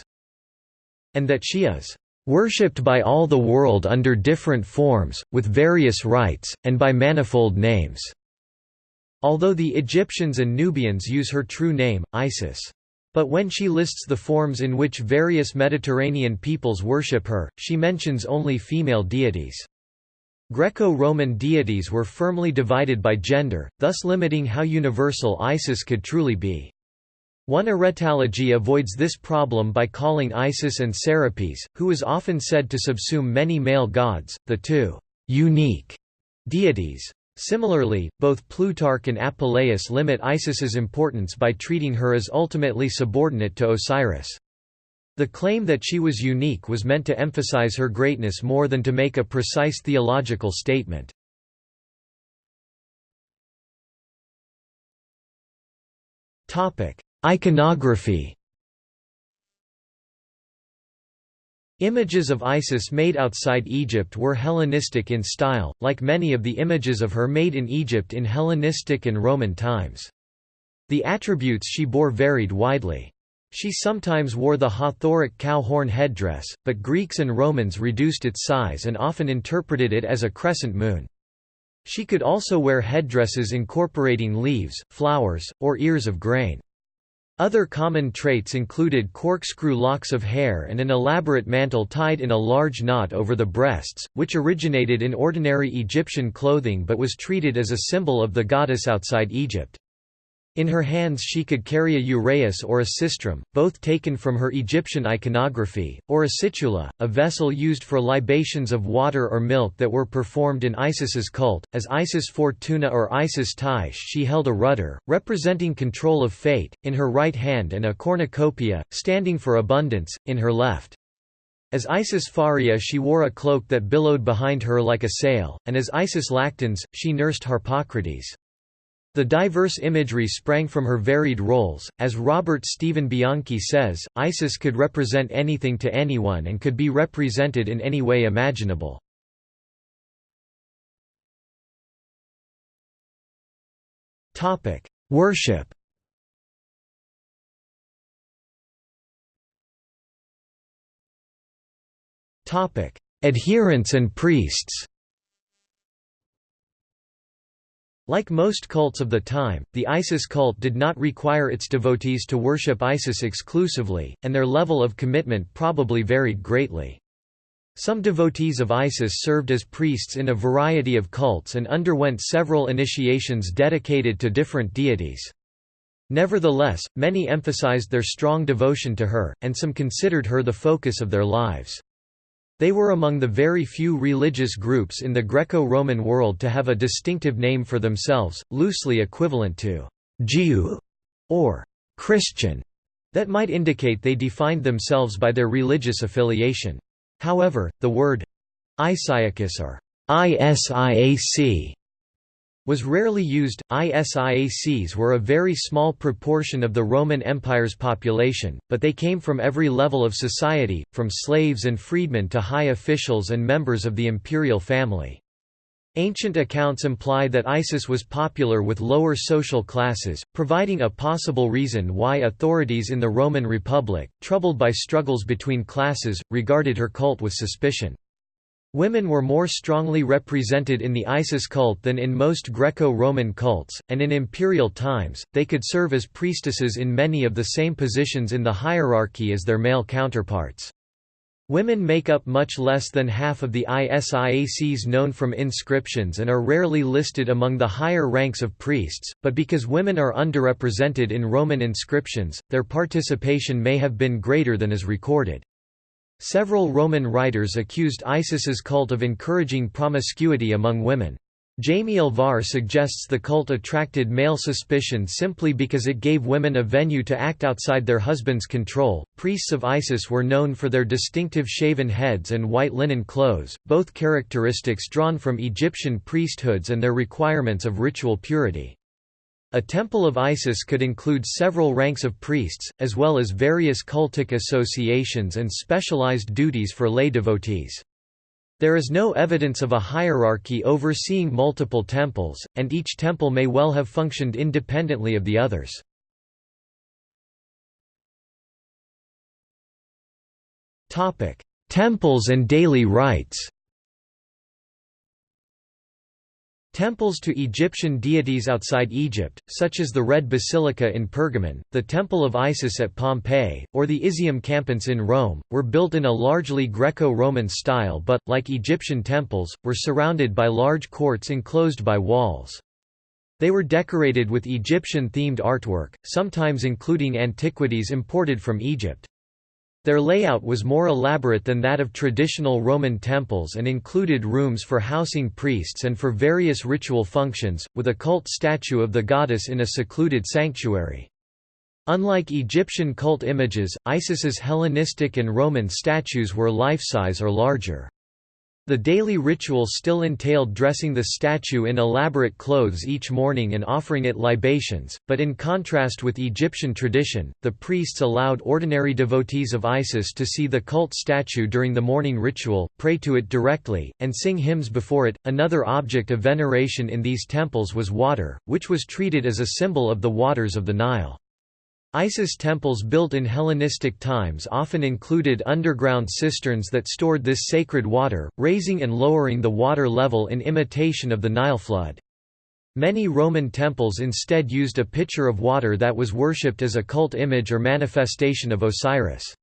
and that she is worshipped by all the world under different forms, with various rites, and by manifold names." Although the Egyptians and Nubians use her true name, Isis. But when she lists the forms in which various Mediterranean peoples worship her, she mentions only female deities. Greco-Roman deities were firmly divided by gender, thus limiting how universal Isis could truly be. One aretalogy avoids this problem by calling Isis and Serapis, who is often said to subsume many male gods, the two unique deities. Similarly, both Plutarch and Apuleius limit Isis's importance by treating her as ultimately subordinate to Osiris. The claim that she was unique was meant to emphasize her greatness more than to make a precise theological statement. Iconography Images of Isis made outside Egypt were Hellenistic in style, like many of the images of her made in Egypt in Hellenistic and Roman times. The attributes she bore varied widely. She sometimes wore the Hathoric cow horn headdress, but Greeks and Romans reduced its size and often interpreted it as a crescent moon. She could also wear headdresses incorporating leaves, flowers, or ears of grain. Other common traits included corkscrew locks of hair and an elaborate mantle tied in a large knot over the breasts, which originated in ordinary Egyptian clothing but was treated as a symbol of the goddess outside Egypt. In her hands she could carry a uraeus or a sistrum, both taken from her Egyptian iconography, or a situla, a vessel used for libations of water or milk that were performed in Isis's cult. As Isis Fortuna or Isis Tyche she held a rudder, representing control of fate, in her right hand and a cornucopia, standing for abundance, in her left. As Isis Pharia she wore a cloak that billowed behind her like a sail, and as Isis Lactans, she nursed Harpocrates. The diverse imagery sprang from her varied roles. As Robert Steven Bianchi says, Isis could represent anything to anyone and could be represented in any way imaginable. Worship. Topic: Adherents and priests. Like most cults of the time, the Isis cult did not require its devotees to worship Isis exclusively, and their level of commitment probably varied greatly. Some devotees of Isis served as priests in a variety of cults and underwent several initiations dedicated to different deities. Nevertheless, many emphasized their strong devotion to her, and some considered her the focus of their lives. They were among the very few religious groups in the Greco-Roman world to have a distinctive name for themselves, loosely equivalent to «Jew» or «Christian», that might indicate they defined themselves by their religious affiliation. However, the word «Isiacus» or ISIAC was rarely used. ISIACs were a very small proportion of the Roman Empire's population, but they came from every level of society, from slaves and freedmen to high officials and members of the imperial family. Ancient accounts imply that Isis was popular with lower social classes, providing a possible reason why authorities in the Roman Republic, troubled by struggles between classes, regarded her cult with suspicion. Women were more strongly represented in the Isis cult than in most Greco-Roman cults, and in imperial times, they could serve as priestesses in many of the same positions in the hierarchy as their male counterparts. Women make up much less than half of the ISIACs known from inscriptions and are rarely listed among the higher ranks of priests, but because women are underrepresented in Roman inscriptions, their participation may have been greater than is recorded. Several Roman writers accused Isis's cult of encouraging promiscuity among women. Jaime Alvar suggests the cult attracted male suspicion simply because it gave women a venue to act outside their husband's control. Priests of Isis were known for their distinctive shaven heads and white linen clothes, both characteristics drawn from Egyptian priesthoods and their requirements of ritual purity. A temple of Isis could include several ranks of priests, as well as various cultic associations and specialized duties for lay devotees. There is no evidence of a hierarchy overseeing multiple temples, and each temple may well have functioned independently of the others. Temples and daily rites Temples to Egyptian deities outside Egypt, such as the Red Basilica in Pergamon, the Temple of Isis at Pompeii, or the Iseum Campense in Rome, were built in a largely Greco-Roman style but, like Egyptian temples, were surrounded by large courts enclosed by walls. They were decorated with Egyptian-themed artwork, sometimes including antiquities imported from Egypt. Their layout was more elaborate than that of traditional Roman temples and included rooms for housing priests and for various ritual functions, with a cult statue of the goddess in a secluded sanctuary. Unlike Egyptian cult images, Isis's Hellenistic and Roman statues were life-size or larger. The daily ritual still entailed dressing the statue in elaborate clothes each morning and offering it libations, but in contrast with Egyptian tradition, the priests allowed ordinary devotees of Isis to see the cult statue during the morning ritual, pray to it directly, and sing hymns before it. Another object of veneration in these temples was water, which was treated as a symbol of the waters of the Nile. Isis temples built in Hellenistic times often included underground cisterns that stored this sacred water, raising and lowering the water level in imitation of the Nile flood. Many Roman temples instead used a pitcher of water that was worshipped as a cult image or manifestation of Osiris.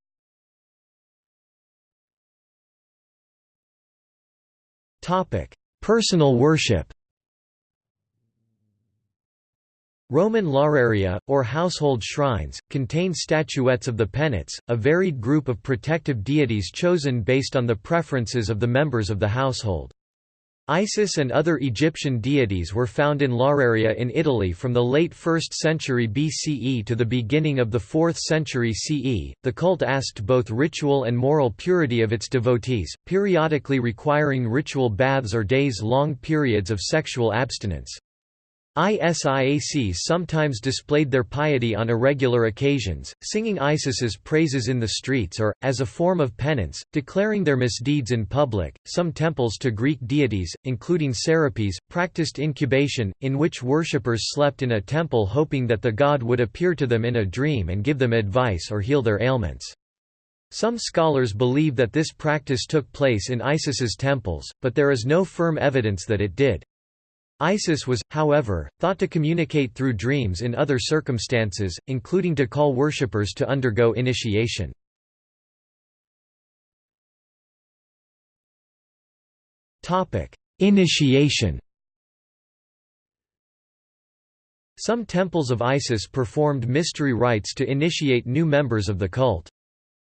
Personal worship Roman lararia, or household shrines, contain statuettes of the Penates, a varied group of protective deities chosen based on the preferences of the members of the household. Isis and other Egyptian deities were found in lararia in Italy from the late 1st century BCE to the beginning of the 4th century CE. The cult asked both ritual and moral purity of its devotees, periodically requiring ritual baths or days long periods of sexual abstinence. ISIACs sometimes displayed their piety on irregular occasions, singing Isis's praises in the streets or, as a form of penance, declaring their misdeeds in public. Some temples to Greek deities, including Serapis, practiced incubation, in which worshippers slept in a temple hoping that the god would appear to them in a dream and give them advice or heal their ailments. Some scholars believe that this practice took place in Isis's temples, but there is no firm evidence that it did. Isis was, however, thought to communicate through dreams in other circumstances, including to call worshippers to undergo initiation. Initiation Some temples of Isis performed mystery rites to initiate new members of the cult.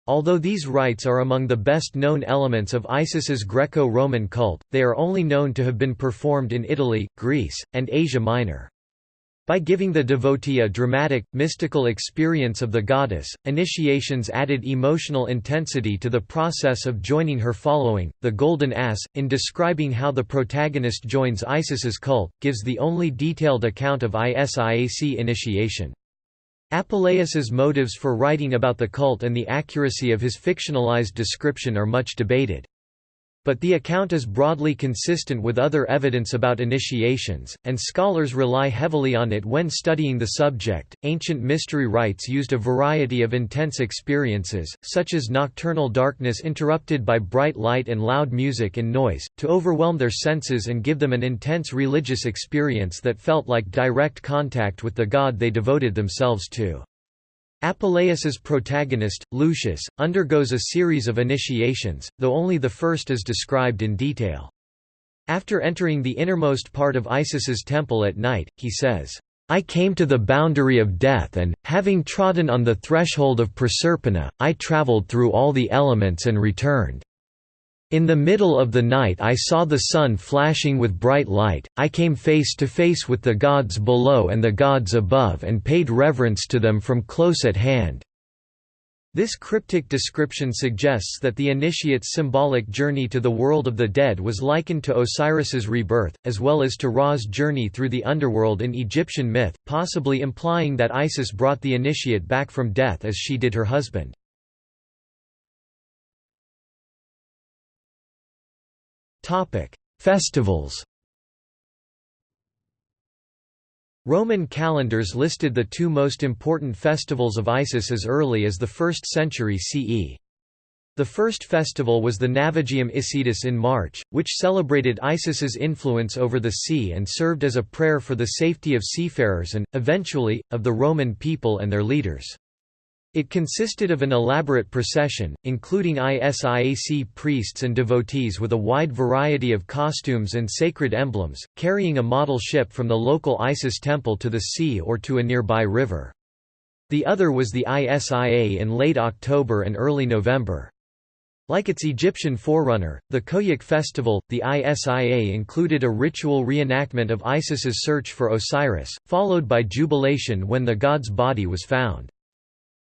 Although these rites are among the best-known elements of Isis's Greco-Roman cult, they are only known to have been performed in Italy, Greece, and Asia Minor. By giving the devotee a dramatic, mystical experience of the goddess, initiations added emotional intensity to the process of joining her following. The Golden Ass, in describing how the protagonist joins Isis's cult, gives the only detailed account of ISIAC initiation. Apuleius's motives for writing about the cult and the accuracy of his fictionalized description are much debated. But the account is broadly consistent with other evidence about initiations, and scholars rely heavily on it when studying the subject. Ancient mystery rites used a variety of intense experiences, such as nocturnal darkness interrupted by bright light and loud music and noise, to overwhelm their senses and give them an intense religious experience that felt like direct contact with the god they devoted themselves to. Apuleius's protagonist, Lucius, undergoes a series of initiations, though only the first is described in detail. After entering the innermost part of Isis's temple at night, he says, I came to the boundary of death and, having trodden on the threshold of Proserpina, I travelled through all the elements and returned. In the middle of the night I saw the sun flashing with bright light, I came face to face with the gods below and the gods above and paid reverence to them from close at hand. This cryptic description suggests that the initiate's symbolic journey to the world of the dead was likened to Osiris's rebirth, as well as to Ra's journey through the underworld in Egyptian myth, possibly implying that Isis brought the initiate back from death as she did her husband. Festivals Roman calendars listed the two most important festivals of Isis as early as the 1st century CE. The first festival was the Navigium Isidis in March, which celebrated Isis's influence over the sea and served as a prayer for the safety of seafarers and, eventually, of the Roman people and their leaders. It consisted of an elaborate procession, including ISIAC priests and devotees with a wide variety of costumes and sacred emblems, carrying a model ship from the local Isis temple to the sea or to a nearby river. The other was the ISIA in late October and early November. Like its Egyptian forerunner, the Khoiak festival, the ISIA included a ritual reenactment of Isis's search for Osiris, followed by jubilation when the god's body was found.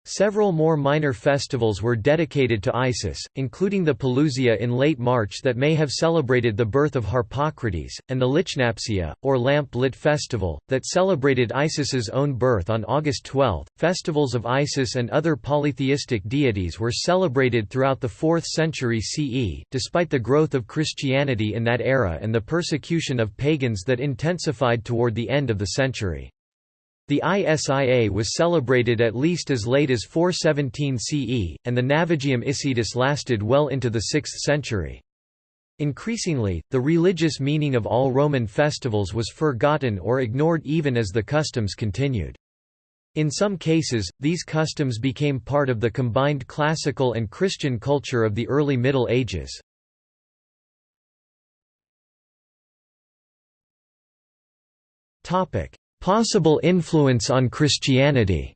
Several more minor festivals were dedicated to Isis, including the Pelusia in late March that may have celebrated the birth of Harpocrates, and the Lychnapsia, or lamp-lit festival, that celebrated Isis's own birth on August 12. Festivals of Isis and other polytheistic deities were celebrated throughout the 4th century CE, despite the growth of Christianity in that era and the persecution of pagans that intensified toward the end of the century. The ISIA was celebrated at least as late as 417 CE, and the Navigium Isidis lasted well into the 6th century. Increasingly, the religious meaning of all Roman festivals was forgotten or ignored even as the customs continued. In some cases, these customs became part of the combined classical and Christian culture of the early Middle Ages. Possible influence on Christianity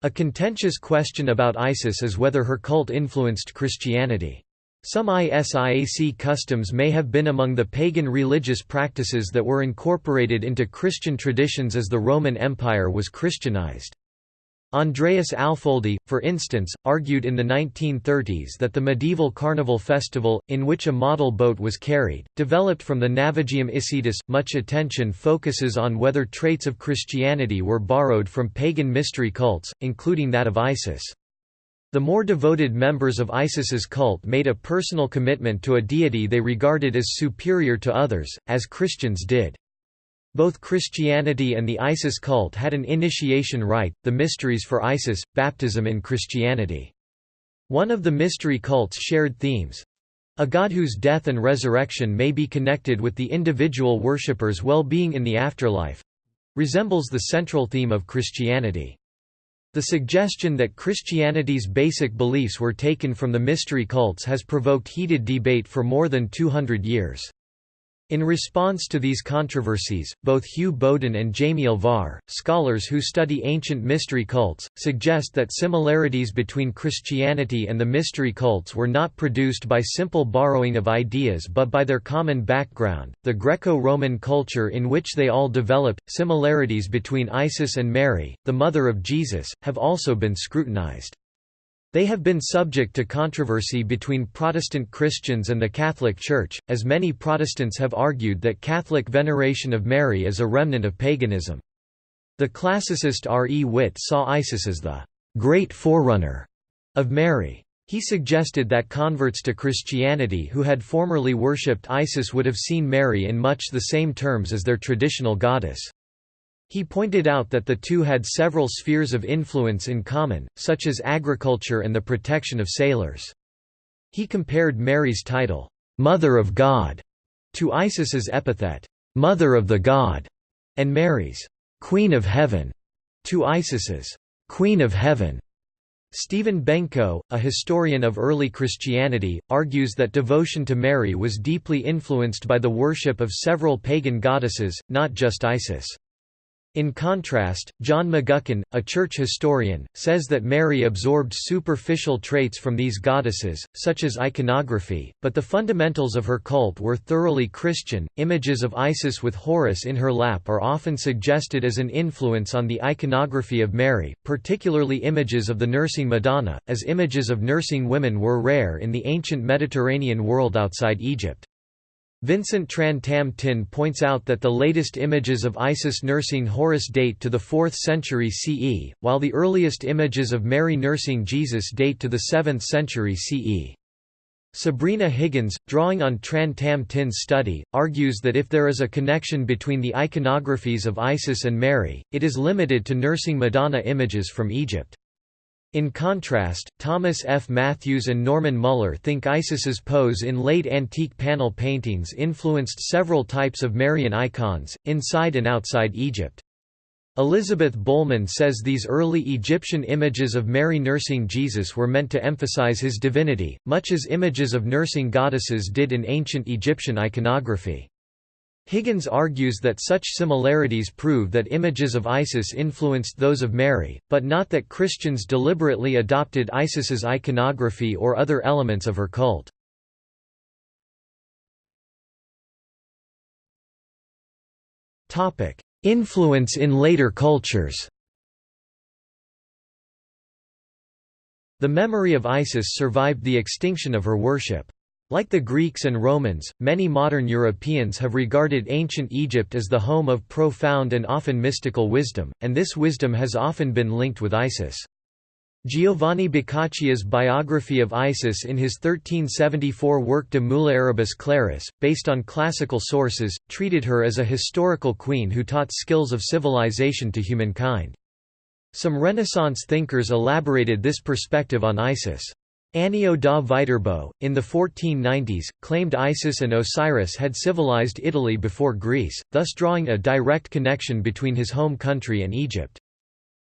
A contentious question about Isis is whether her cult influenced Christianity. Some ISIAC customs may have been among the pagan religious practices that were incorporated into Christian traditions as the Roman Empire was Christianized. Andreas Alföldi, for instance, argued in the 1930s that the medieval carnival festival, in which a model boat was carried, developed from the Navigium Isidis. Much attention focuses on whether traits of Christianity were borrowed from pagan mystery cults, including that of Isis. The more devoted members of Isis's cult made a personal commitment to a deity they regarded as superior to others, as Christians did. Both Christianity and the Isis cult had an initiation rite, the Mysteries for Isis, baptism in Christianity. One of the mystery cult's shared themes—a god whose death and resurrection may be connected with the individual worshipper's well-being in the afterlife—resembles the central theme of Christianity. The suggestion that Christianity's basic beliefs were taken from the mystery cults has provoked heated debate for more than 200 years. In response to these controversies, both Hugh Bowden and Jaime Alvar, scholars who study ancient mystery cults, suggest that similarities between Christianity and the mystery cults were not produced by simple borrowing of ideas but by their common background, the Greco-Roman culture in which they all developed. Similarities between Isis and Mary, the mother of Jesus, have also been scrutinized. They have been subject to controversy between Protestant Christians and the Catholic Church, as many Protestants have argued that Catholic veneration of Mary is a remnant of paganism. The classicist R. E. Witt saw Isis as the great forerunner of Mary. He suggested that converts to Christianity who had formerly worshipped Isis would have seen Mary in much the same terms as their traditional goddess. He pointed out that the two had several spheres of influence in common, such as agriculture and the protection of sailors. He compared Mary's title, "'Mother of God' to Isis's epithet, "'Mother of the God' and Mary's "'Queen of Heaven' to Isis's "'Queen of Heaven' Stephen Benko, a historian of early Christianity, argues that devotion to Mary was deeply influenced by the worship of several pagan goddesses, not just Isis. In contrast, John McGuckin, a church historian, says that Mary absorbed superficial traits from these goddesses, such as iconography, but the fundamentals of her cult were thoroughly Christian. Images of Isis with Horus in her lap are often suggested as an influence on the iconography of Mary, particularly images of the nursing Madonna, as images of nursing women were rare in the ancient Mediterranean world outside Egypt. Vincent Tran Tam Tinh points out that the latest images of Isis nursing Horus date to the 4th century CE, while the earliest images of Mary nursing Jesus date to the 7th century CE. Sabrina Higgins, drawing on Tran Tam Tinh's study, argues that if there is a connection between the iconographies of Isis and Mary, it is limited to nursing Madonna images from Egypt. In contrast, Thomas F. Mathews and Norman Muller think Isis's pose in late antique panel paintings influenced several types of Marian icons, inside and outside Egypt. Elizabeth Bolman says these early Egyptian images of Mary nursing Jesus were meant to emphasize his divinity, much as images of nursing goddesses did in ancient Egyptian iconography. Higgins argues that such similarities prove that images of Isis influenced those of Mary, but not that Christians deliberately adopted Isis's iconography or other elements of her cult. Influence in later cultures The memory of Isis survived the extinction of her worship. Like the Greeks and Romans, many modern Europeans have regarded ancient Egypt as the home of profound and often mystical wisdom, and this wisdom has often been linked with Isis. Giovanni Boccaccio's biography of Isis in his 1374 work De Mulieribus Claris, based on classical sources, treated her as a historical queen who taught skills of civilization to humankind. Some Renaissance thinkers elaborated this perspective on Isis. Annio da Viterbo, in the 1490s, claimed Isis and Osiris had civilized Italy before Greece, thus drawing a direct connection between his home country and Egypt.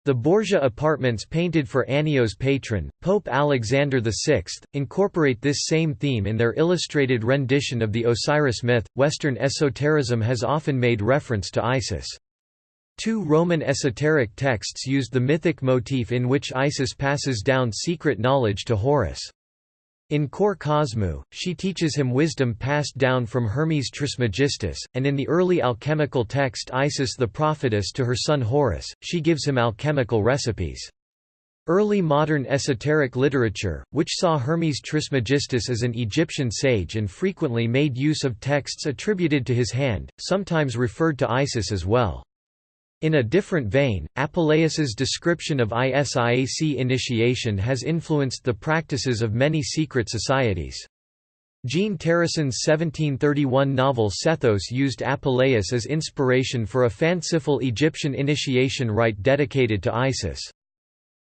The Borgia apartments painted for Annio's patron, Pope Alexander VI, incorporate this same theme in their illustrated rendition of the Osiris myth. Western esotericism has often made reference to Isis. Two Roman esoteric texts used the mythic motif in which Isis passes down secret knowledge to Horus. In Kore Kosmou, she teaches him wisdom passed down from Hermes Trismegistus, and in the early alchemical text Isis the prophetess to her son Horus, she gives him alchemical recipes. Early modern esoteric literature, which saw Hermes Trismegistus as an Egyptian sage and frequently made use of texts attributed to his hand, sometimes referred to Isis as well. In a different vein, Apuleius's description of ISIAC initiation has influenced the practices of many secret societies. Jean Terrasson's 1731 novel Sethos used Apuleius as inspiration for a fanciful Egyptian initiation rite dedicated to Isis.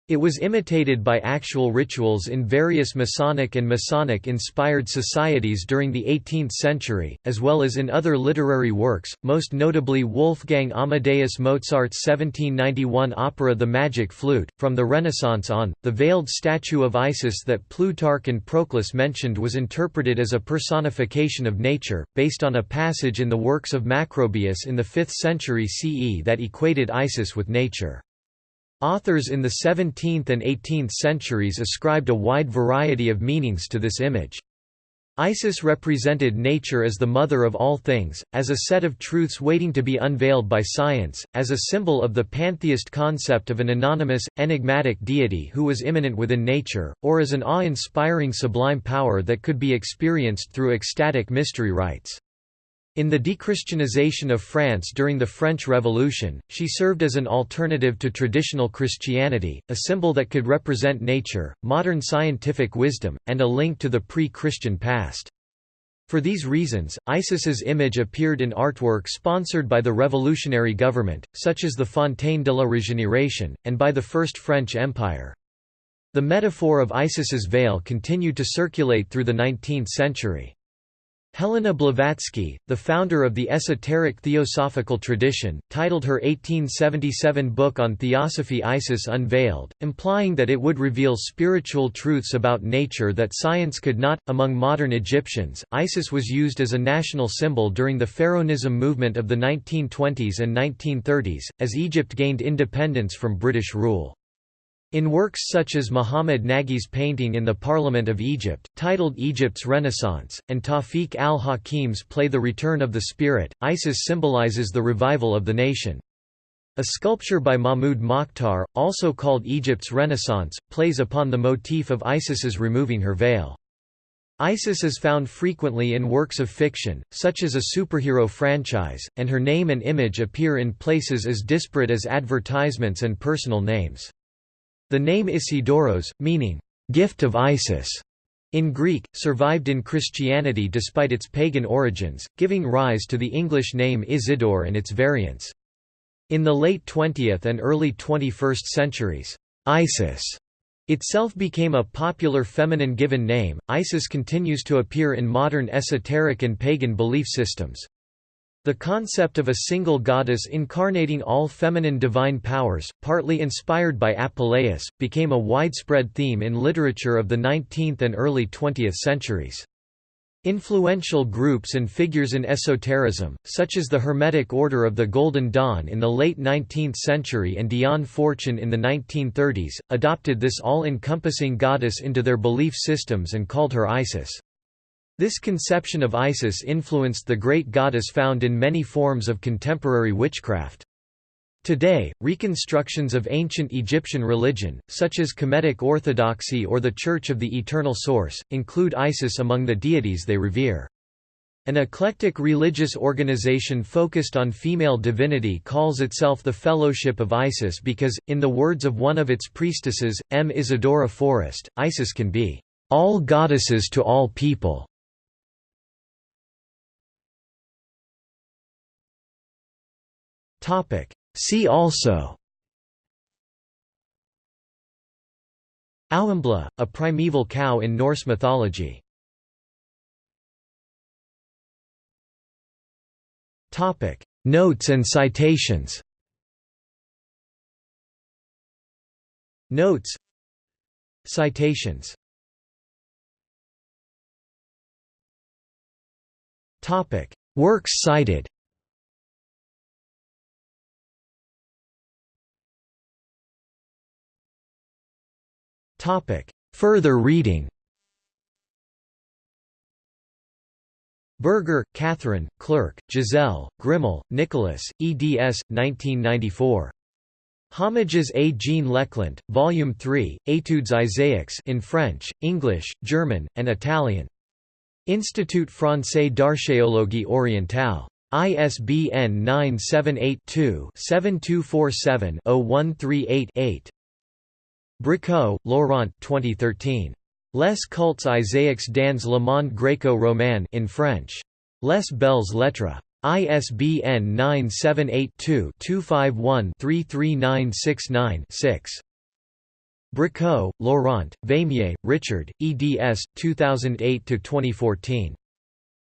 It was imitated by actual rituals in various Masonic and Masonic-inspired societies during the 18th century, as well as in other literary works, most notably Wolfgang Amadeus Mozart's 1791 opera The Magic Flute. From the Renaissance on, the veiled statue of Isis that Plutarch and Proclus mentioned was interpreted as a personification of nature, based on a passage in the works of Macrobius in the 5th century CE that equated Isis with nature. Authors in the 17th and 18th centuries ascribed a wide variety of meanings to this image. Isis represented nature as the mother of all things, as a set of truths waiting to be unveiled by science, as a symbol of the pantheist concept of an anonymous, enigmatic deity who was immanent within nature, or as an awe-inspiring sublime power that could be experienced through ecstatic mystery rites. In the dechristianization of France during the French Revolution, she served as an alternative to traditional Christianity, a symbol that could represent nature, modern scientific wisdom, and a link to the pre-Christian past. For these reasons, Isis's image appeared in artwork sponsored by the revolutionary government, such as the Fontaine de la Régénération, and by the First French Empire. The metaphor of Isis's veil continued to circulate through the 19th century. Helena Blavatsky, the founder of the esoteric theosophical tradition, titled her 1877 book on theosophy Isis Unveiled, implying that it would reveal spiritual truths about nature that science could not. Among modern Egyptians, Isis was used as a national symbol during the Pharaonism movement of the 1920s and 1930s, as Egypt gained independence from British rule. In works such as Muhammad Naghi's painting in the Parliament of Egypt, titled Egypt's Renaissance, and Tawfiq al-Hakim's play The Return of the Spirit, Isis symbolizes the revival of the nation. A sculpture by Mahmoud Mokhtar, also called Egypt's Renaissance, plays upon the motif of Isis's removing her veil. Isis is found frequently in works of fiction, such as a superhero franchise, and her name and image appear in places as disparate as advertisements and personal names. The name Isidoros, meaning, gift of Isis, in Greek, survived in Christianity despite its pagan origins, giving rise to the English name Isidore and its variants. In the late 20th and early 21st centuries, Isis itself became a popular feminine given name. Isis continues to appear in modern esoteric and pagan belief systems. The concept of a single goddess incarnating all feminine divine powers, partly inspired by Apuleius, became a widespread theme in literature of the 19th and early 20th centuries. Influential groups and figures in esotericism, such as the Hermetic Order of the Golden Dawn in the late 19th century and Dion Fortune in the 1930s, adopted this all-encompassing goddess into their belief systems and called her Isis. This conception of Isis influenced the great goddess found in many forms of contemporary witchcraft. Today, reconstructions of ancient Egyptian religion, such as Kemetic Orthodoxy or the Church of the Eternal Source, include Isis among the deities they revere. An eclectic religious organization focused on female divinity calls itself the Fellowship of Isis because, in the words of one of its priestesses, M. Isidora Forrest, Isis can be, "...all goddesses to all people." Topic. See also Aumbla, a primeval cow in Norse mythology Topic. Notes and citations Notes Citations Topic. Works cited Further reading Berger, Catherine, Clerc, Giselle, Grimal, Nicholas, eds. 1994. Hommages à Jean Leclant, Volume 3, Études Isiaques in French, English, German, and Italian. Institut Français d'Archéologie Orientale. ISBN 978 2 7247 0138 8. Bricault, Laurent 2013. Les cultes isiaques dans le monde gréco-roman in French. Les belles lettres. ISBN 978 2 251 33969 6. Bricault, Laurent, Veymiers, Richard, eds. 2008–2014.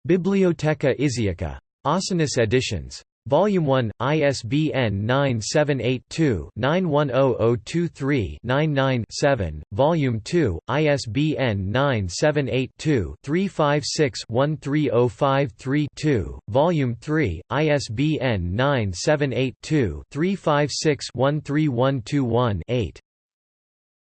Bibliotheca Isiaca. Ausonius Editions. Volume 1, ISBN 978-2-910023-99-7, Volume 2, ISBN 978-2-356-13053-2, Volume 3, ISBN 978-2-356-13121-8.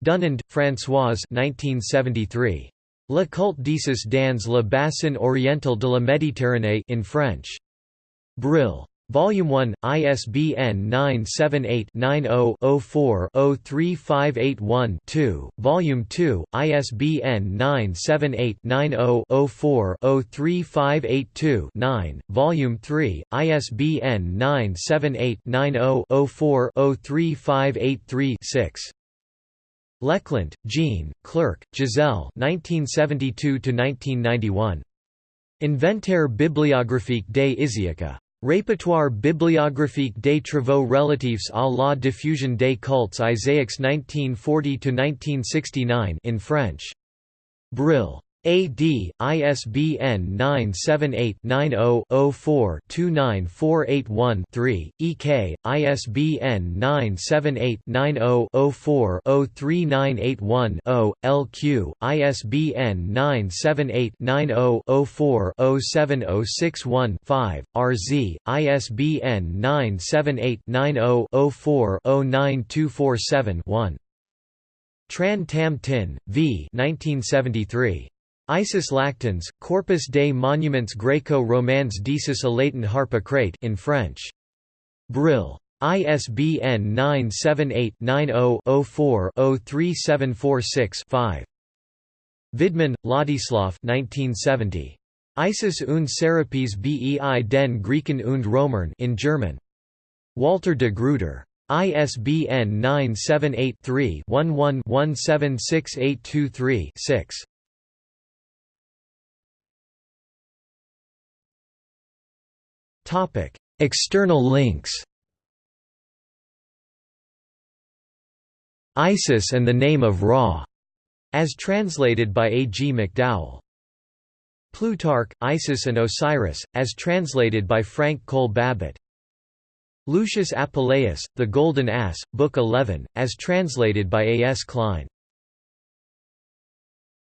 Dunand, Françoise 1973. Le culte d'Isis dans le bassin oriental de la Méditerranée in French. Brill. Volume 1, ISBN 978-90-04-03581-2, Volume 2, ISBN 978-90-04-03582-9, Volume 3, ISBN 978-90-04-03583-6. Leclant, Jean, Clerc, Giselle 1972–1991. Inventaire bibliographique des Isiaca. Répertoire bibliographique des travaux relatifs à la diffusion des cultes isiaques 1940–1969 in French. Brill. AD, ISBN 978-90-04-29481-3, EK, ISBN 978-90-04-03981-0, LQ, ISBN 978-90-04-07061-5, RZ, ISBN 978-90-04-09247-1. Tran Tam Tinh, V. 1973. Isis lactans, Corpus des Monuments Greco-Romains d'isis allaitant Harpocrate in French. Brill. ISBN 978-90-04-03746-5. Vidman, Ladislav 1970. Isis und Serapis bei den Griechen und Römern in German. Walter de Gruyter. ISBN 978 3 11 176823 6. Topic: External links. ISIS and the Name of Ra, as translated by A. G. McDowell. Plutarch, Isis and Osiris, as translated by Frank Cole Babbitt. Lucius Apuleius, The Golden Ass, Book 11, as translated by A. S. Kline.